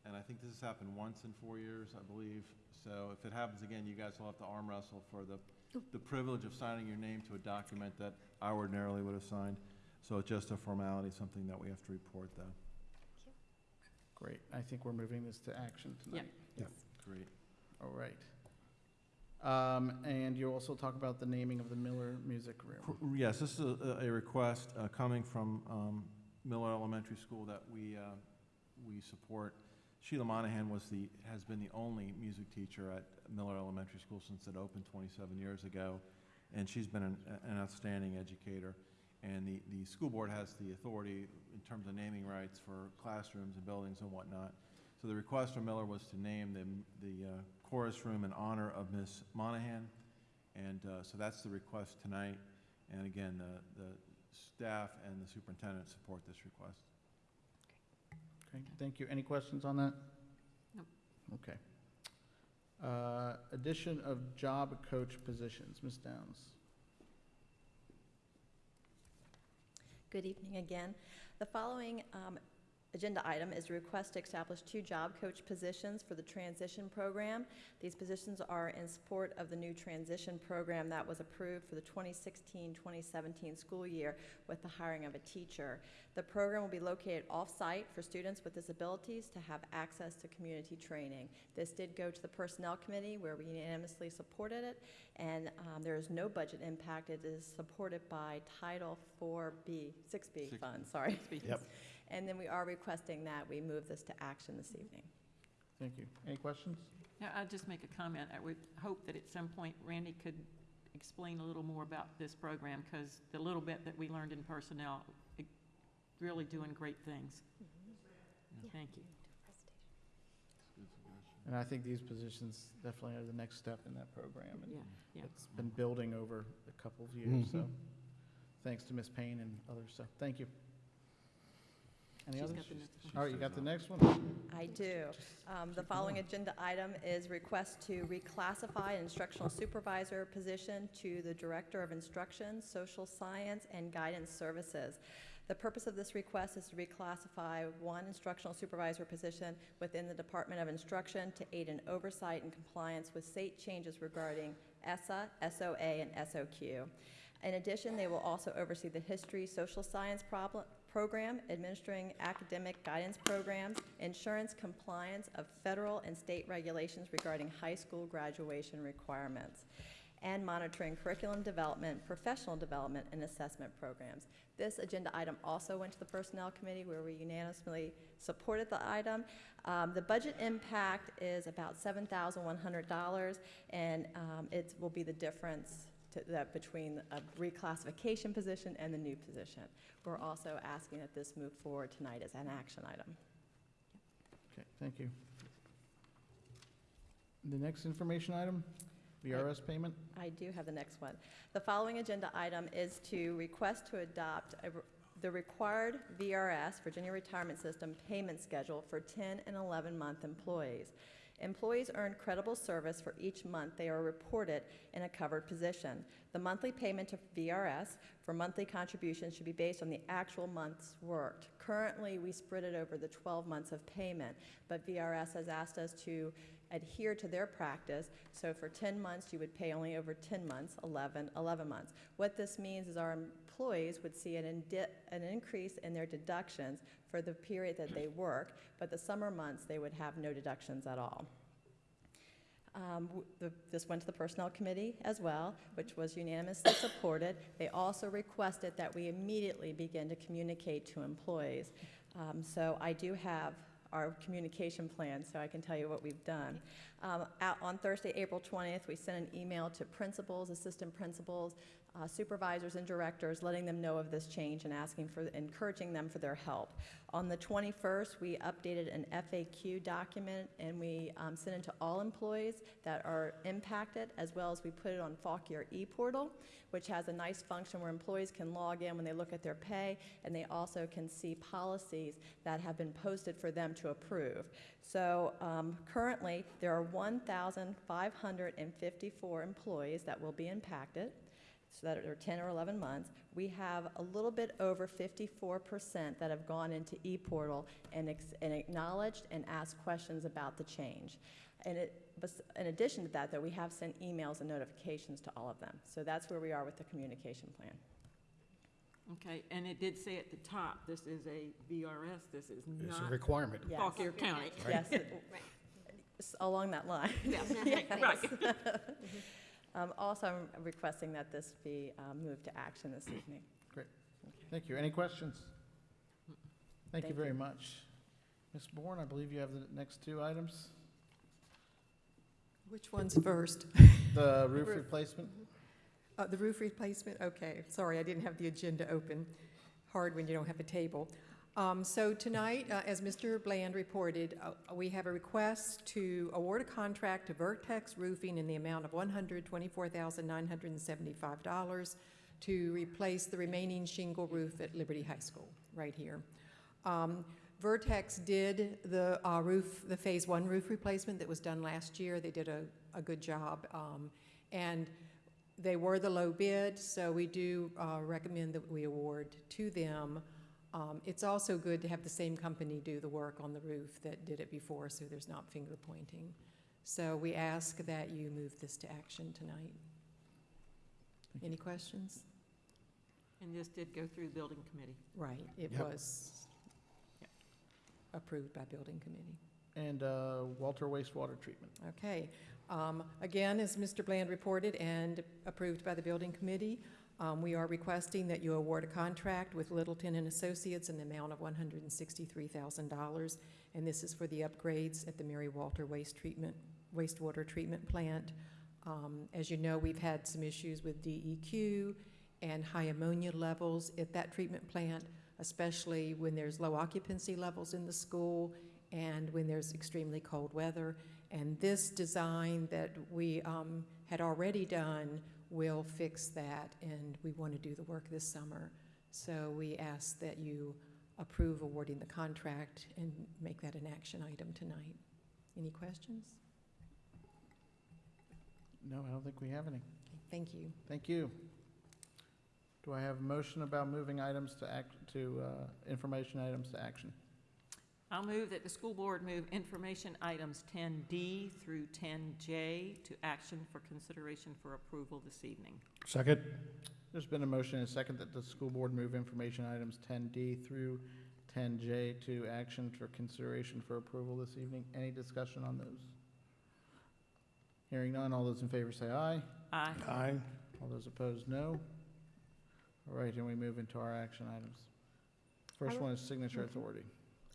[SPEAKER 4] And I think this has happened once in four years, I believe. So if it happens again, you guys will have to arm wrestle for the, the privilege of signing your name to a document that I ordinarily would have signed. So it's just a formality, something that we have to report, though.
[SPEAKER 1] Great, I think we're moving this to action tonight.
[SPEAKER 4] Great.
[SPEAKER 1] All right. Um, And you also talk about the naming of the Miller Music Room.
[SPEAKER 4] Cor- Yes, this is a, a request uh, coming from um, Miller Elementary School that we, uh, we support. Sheila Monahan was the, has been the only music teacher at Miller Elementary School since it opened 27 years ago, and she's been an, an outstanding educator. And the, the school board has the authority in terms of naming rights for classrooms and buildings and whatnot. So the request from Miller was to name the, the uh, chorus room in honor of Miss Monahan. And uh, so that's the request tonight. And again, the, the staff and the superintendent support this request.
[SPEAKER 1] Okay, thank you. Any questions on that?
[SPEAKER 2] Nope.
[SPEAKER 1] Okay. Uh, Addition of job coach positions, Ms. Downs.
[SPEAKER 11] Good evening again. The following um, agenda item is a request to establish two job coach positions for the transition program. These positions are in support of the new transition program that was approved for the 2016-2017 school year with the hiring of a teacher. The program will be located off-site for students with disabilities to have access to community training. This did go to the Personnel Committee where we unanimously supported it, and um, there is no budget impact. It is supported by Title 4B, 6B
[SPEAKER 4] 6B.
[SPEAKER 11] funds, sorry.
[SPEAKER 3] Yep.
[SPEAKER 11] And then we are requesting that we move this to action this evening.
[SPEAKER 1] Thank you. Any questions?
[SPEAKER 2] Now, I'll just make a comment. I would hope that at some point Randy could explain a little more about this program, because the little bit that we learned in personnel, it- really doing great things. Thank you.
[SPEAKER 1] And I think these positions definitely are the next step in that program. and
[SPEAKER 2] Yeah, yeah.
[SPEAKER 1] It's been building over a couple of years, so
[SPEAKER 3] Mhm.
[SPEAKER 1] thanks to Ms. Payne and others, so thank you. Any
[SPEAKER 2] She's
[SPEAKER 1] others?
[SPEAKER 2] got the next one.
[SPEAKER 1] All right, you got the next one?
[SPEAKER 11] I do. Um, The following agenda item is request to reclassify an instructional supervisor position to the Director of Instruction, Social Science, and Guidance Services. The purpose of this request is to reclassify one instructional supervisor position within the Department of Instruction to aid in oversight and compliance with state changes regarding ESSA, SOA, and SOQ. In addition, they will also oversee the history, social science problem, program, administering academic guidance programs, insurance compliance of federal and state regulations regarding high school graduation requirements, and monitoring curriculum development, professional development, and assessment programs. This agenda item also went to the Personnel Committee where we unanimously supported the item. Um, The budget impact is about $7,100, and um, it will be the difference to- that between a reclassification position and the new position. We're also asking that this move forward tonight as an action item.
[SPEAKER 1] Okay, thank you. The next information item, VRS payment?
[SPEAKER 11] I do have the next one. The following agenda item is to request to adopt a the required VRS, Virginia Retirement System, payment schedule for 10 and 11-month employees. Employees earn credible service for each month they are reported in a covered position. The monthly payment to VRS for monthly contributions should be based on the actual months worked. Currently, we spread it over the 12 months of payment, but VRS has asked us to adhere to their practice. So for 10 months, you would pay only over 10 months, 11, 11 months. What this means is our employees would see an, an increase in their deductions for the period that they work, but the summer months, they would have no deductions at all. Um, the- This went to the Personnel Committee as well, which was unanimously supported. They also requested that we immediately begin to communicate to employees. Um, So I do have our communication plan, so I can tell you what we've done. Um, out On Thursday, April 20th, we sent an email to principals, assistant principals, uh, supervisors and directors, letting them know of this change and asking for, encouraging them for their help. On the 21st, we updated an FAQ document and we um, sent it to all employees that are impacted, as well as we put it on Fauquier ePortal, which has a nice function where employees can log in when they look at their pay, and they also can see policies that have been posted for them to approve. So um, currently, there are 1,554 employees that will be impacted, so that are 10 or 11 months. We have a little bit over 54% that have gone into ePortal and, ex- and acknowledged and asked questions about the change. And it, in addition to that, though, we have sent emails and notifications to all of them. So that's where we are with the communication plan.
[SPEAKER 2] Okay, and it did say at the top, this is a VRS, this is
[SPEAKER 3] It's a
[SPEAKER 2] not
[SPEAKER 3] requirement.
[SPEAKER 11] Yes.
[SPEAKER 2] Fauquier County.
[SPEAKER 11] Yes, it- s- along that line.
[SPEAKER 2] Yes,
[SPEAKER 11] Yes.
[SPEAKER 2] right.
[SPEAKER 11] Um, Also, I'm requesting that this be um, moved to action this evening. Great.
[SPEAKER 1] Thank you. Any questions? Thank you very
[SPEAKER 11] you.
[SPEAKER 1] much. Ms. Bourne, I believe you have the next two items.
[SPEAKER 13] Which one's first?
[SPEAKER 1] The roof
[SPEAKER 13] Roof.
[SPEAKER 1] replacement?
[SPEAKER 13] Uh, The roof replacement, okay, sorry, I didn't have the agenda open. Hard when you don't have a table. Um, So tonight, uh, as Mr. Bland reported, uh, we have a request to award a contract to Vertex Roofing in the amount of $124,975 to replace the remaining shingle roof at Liberty High School, right here. Um, Vertex did the uh, roof, the Phase One roof replacement that was done last year. They did a, a good job. Um, And they were the low bid, so we do uh, recommend that we award to them. Um, It's also good to have the same company do the work on the roof that did it before, so there's not finger pointing. So we ask that you move this to action tonight. Any questions?
[SPEAKER 2] And this did go through the building committee.
[SPEAKER 13] Right, it
[SPEAKER 1] Yep.
[SPEAKER 13] was approved by building committee.
[SPEAKER 1] And uh, Walter wastewater treatment.
[SPEAKER 13] Okay. Um, Again, as Mr. Bland reported and approved by the building committee, um, we are requesting that you award a contract with Littleton and Associates in the amount of $163,000. And this is for the upgrades at the Mary Walter Waste Treatment, wastewater treatment plant. Um, As you know, we've had some issues with DEQ and high ammonia levels at that treatment plant, especially when there's low occupancy levels in the school and when there's extremely cold weather. And this design that we um, had already done will fix that, and we want to do the work this summer. So we ask that you approve awarding the contract and make that an action item tonight. Any questions?
[SPEAKER 1] No, I don't think we have any.
[SPEAKER 13] Okay, Thank you.
[SPEAKER 1] Thank you. Do I have a motion about moving items to act, to, uh, information items to action?
[SPEAKER 2] I'll move that the school board move information items 10D through 10J to action for consideration for approval this evening.
[SPEAKER 3] Second?
[SPEAKER 1] There's been a motion and a second that the school board move information items 10D through 10J to action for consideration for approval this evening. Any discussion on those? Hearing none, all those in favor say aye.
[SPEAKER 2] Aye.
[SPEAKER 3] Aye.
[SPEAKER 1] All those opposed, no. All right, and we move into our action items. First one is signature authority.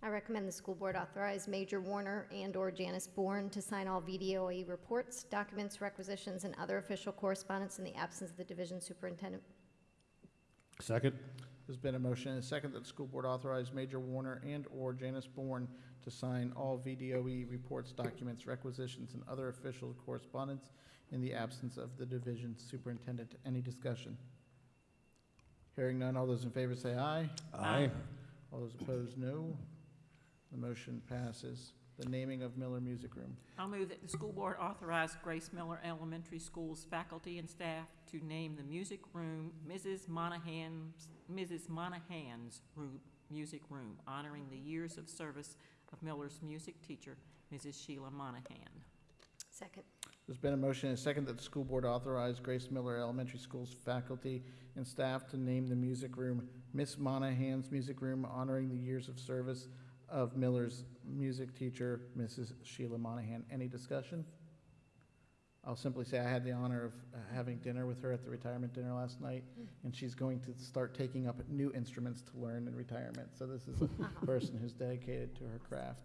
[SPEAKER 7] I recommend the school board authorize Major Warner and/or Janice Bourne to sign all VDOE reports, documents, requisitions, and other official correspondence in the absence of the division superintendent.
[SPEAKER 3] Second?
[SPEAKER 1] There's been a motion and a second that the school board authorize Major Warner and/or Janice Bourne to sign all VDOE reports, documents, requisitions, and other official correspondence in the absence of the division superintendent. Any discussion? Hearing none, all those in favor say aye.
[SPEAKER 2] Aye.
[SPEAKER 1] All those opposed, no. The motion passes. The naming of Miller Music Room.
[SPEAKER 2] I'll move that the school board authorize Grace Miller Elementary School's faculty and staff to name the music room Mrs. Monahan's, Mrs. Monahan's Ru- Music Room, honoring the years of service of Miller's music teacher, Mrs. Sheila Monahan.
[SPEAKER 7] Second.
[SPEAKER 1] There's been a motion and a second that the school board authorize Grace Miller Elementary School's faculty and staff to name the music room Miss Monahan's Music Room, honoring the years of service of Miller's music teacher, Mrs. Sheila Monahan. Any discussion? I'll simply say I had the honor of uh, having dinner with her at the retirement dinner last night, and she's going to start taking up new instruments to learn in retirement. So this is a person who's dedicated to her craft.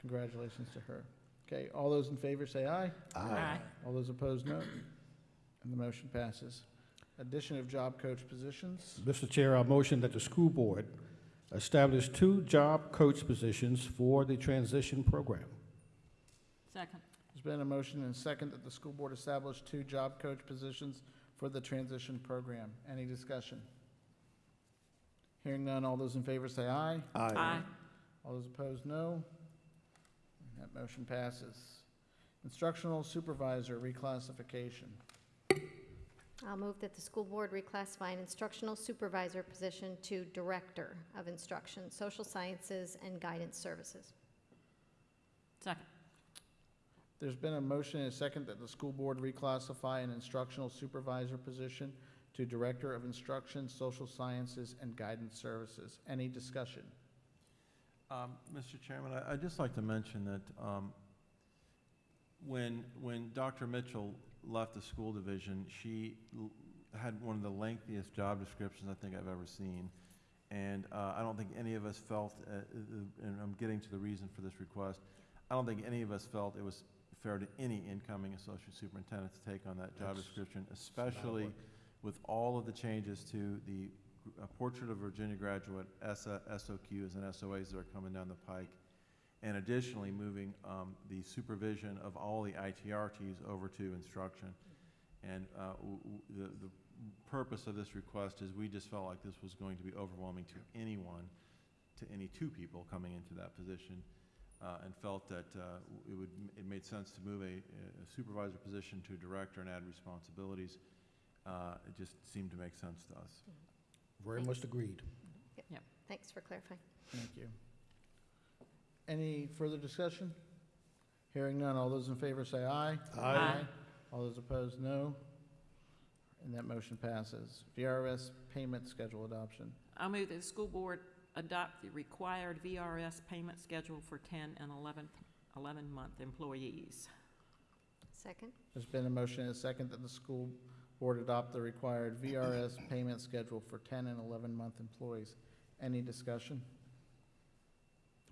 [SPEAKER 1] Congratulations to her. Okay, all those in favor say aye.
[SPEAKER 2] Aye.
[SPEAKER 1] All those opposed, no. And the motion passes. addition of job coach positions.
[SPEAKER 3] Mr. Chair, I motion that the school board establish two job coach positions for the transition program.
[SPEAKER 2] Second.
[SPEAKER 1] There's been a motion and a second that the school board establish two job coach positions for the transition program. Any discussion? Hearing none, all those in favor say aye.
[SPEAKER 2] Aye.
[SPEAKER 1] All those opposed, no. That motion passes. Instructional supervisor reclassification.
[SPEAKER 7] I'll move that the school board reclassify an instructional supervisor position to Director of Instruction, Social Sciences, and Guidance Services.
[SPEAKER 2] Second.
[SPEAKER 1] There's been a motion and a second that the school board reclassify an instructional supervisor position to Director of Instruction, Social Sciences, and Guidance Services. Any discussion?
[SPEAKER 4] Um, Mr. Chairman, I- I'd just like to mention that um, when, when Dr. Mitchell left the school division, she l- had one of the lengthiest job descriptions I think I've ever seen. And uh, I don't think any of us felt, uh, uh, and I'm getting to the reason for this request, I don't think any of us felt it was fair to any incoming associate superintendent to take on that job
[SPEAKER 3] That's-
[SPEAKER 4] description, especially with all of the changes to the uh, Portrait of Virginia Graduate S- SOQs and SOAs that are coming down the pike, and additionally moving um, the supervision of all the ITRTs over to instruction. And uh, w- w- the, the purpose of this request is we just felt like this was going to be overwhelming to anyone, to any two people coming into that position, uh, and felt that uh, it would, it made sense to move a a supervisor position to director and add responsibilities. Uh, It just seemed to make sense to us.
[SPEAKER 3] Very much agreed.
[SPEAKER 7] Thanks for clarifying.
[SPEAKER 1] Thank you. Any further discussion? Hearing none, all those in favor say aye.
[SPEAKER 2] Aye.
[SPEAKER 1] All those opposed, no. And that motion passes. VRS payment schedule adoption.
[SPEAKER 2] I move that the school board adopt the required VRS payment schedule for 10 and 11, 11-month employees.
[SPEAKER 7] Second?
[SPEAKER 1] There's been a motion and a second that the school board adopt the required VRS payment schedule for 10 and 11-month employees. Any discussion?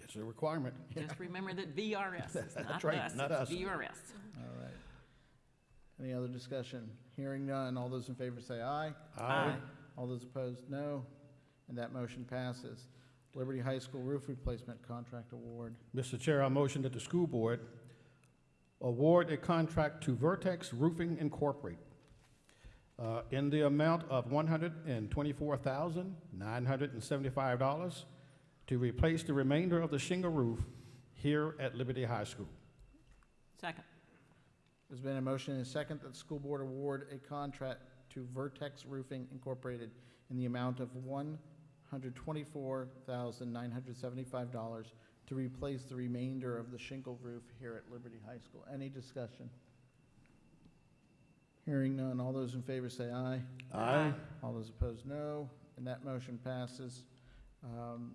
[SPEAKER 3] It's a requirement.
[SPEAKER 2] Just remember that VRS is not
[SPEAKER 3] right,
[SPEAKER 2] us,
[SPEAKER 3] not us.
[SPEAKER 2] VRS.
[SPEAKER 1] All right. Any other discussion? Hearing none, all those in favor say aye.
[SPEAKER 2] Aye.
[SPEAKER 1] All those opposed, no. And that motion passes. Liberty High School Roof Replacement Contract Award.
[SPEAKER 3] Mr. Chair, I motion that the school board award a contract to Vertex Roofing Incorporated uh, in the amount of $124,975 to replace the remainder of the shingle roof here at Liberty High School.
[SPEAKER 2] Second.
[SPEAKER 1] There's been a motion and a second that the school board award a contract to Vertex Roofing Incorporated in the amount of one hundred twenty-four thousand nine hundred seventy-five dollars to replace the remainder of the shingle roof here at Liberty High School. Any discussion? Hearing none, all those in favor say aye.
[SPEAKER 2] Aye.
[SPEAKER 1] All those opposed, no. And that motion passes. Um,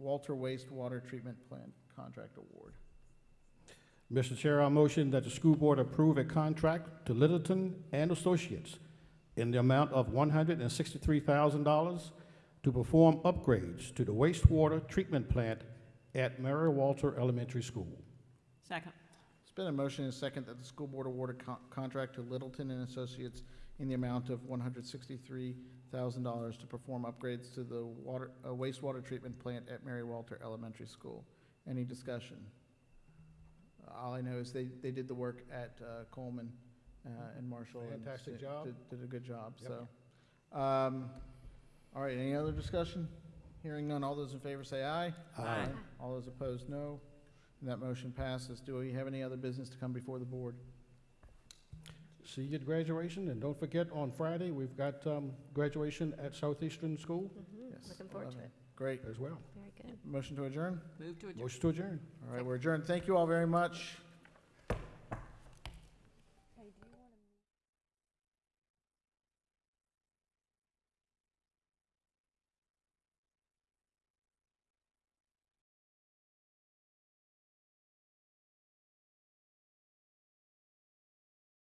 [SPEAKER 1] Walter Wastewater Treatment Plant Contract Award.
[SPEAKER 3] Mr. Chair, I motion that the school board approve a contract to Littleton and Associates in the amount of one hundred and sixty-three thousand dollars to perform upgrades to the wastewater treatment plant at Mary Walter Elementary School.
[SPEAKER 2] Second.
[SPEAKER 1] It's been a motion and a second that the school board award a con- contract to Littleton and Associates in the amount of one hundred sixty-three thousand dollars to perform upgrades to the water, uh, wastewater treatment plant at Mary Walter Elementary School. Any discussion? All I know is they, they did the work at uh, Coleman uh, and Marshall. and
[SPEAKER 3] Fantastic
[SPEAKER 1] did-
[SPEAKER 3] job.
[SPEAKER 1] Did, did a good job,
[SPEAKER 3] Yep.
[SPEAKER 1] so. Um, all right, any other discussion? Hearing none, all those in favor say aye.
[SPEAKER 2] Aye.
[SPEAKER 1] All those opposed, no. And that motion passes. Do we have any other business to come before the board?
[SPEAKER 3] See you at graduation, and don't forget, on Friday, we've got um, graduation at Southeastern School
[SPEAKER 1] Yes,
[SPEAKER 7] Looking forward to it.
[SPEAKER 1] Great.
[SPEAKER 3] as well.
[SPEAKER 7] Very good.
[SPEAKER 1] Motion to adjourn?
[SPEAKER 2] Move to adjourn.
[SPEAKER 3] Motion to adjourn.
[SPEAKER 1] All right, we're adjourned. Thank you all very much.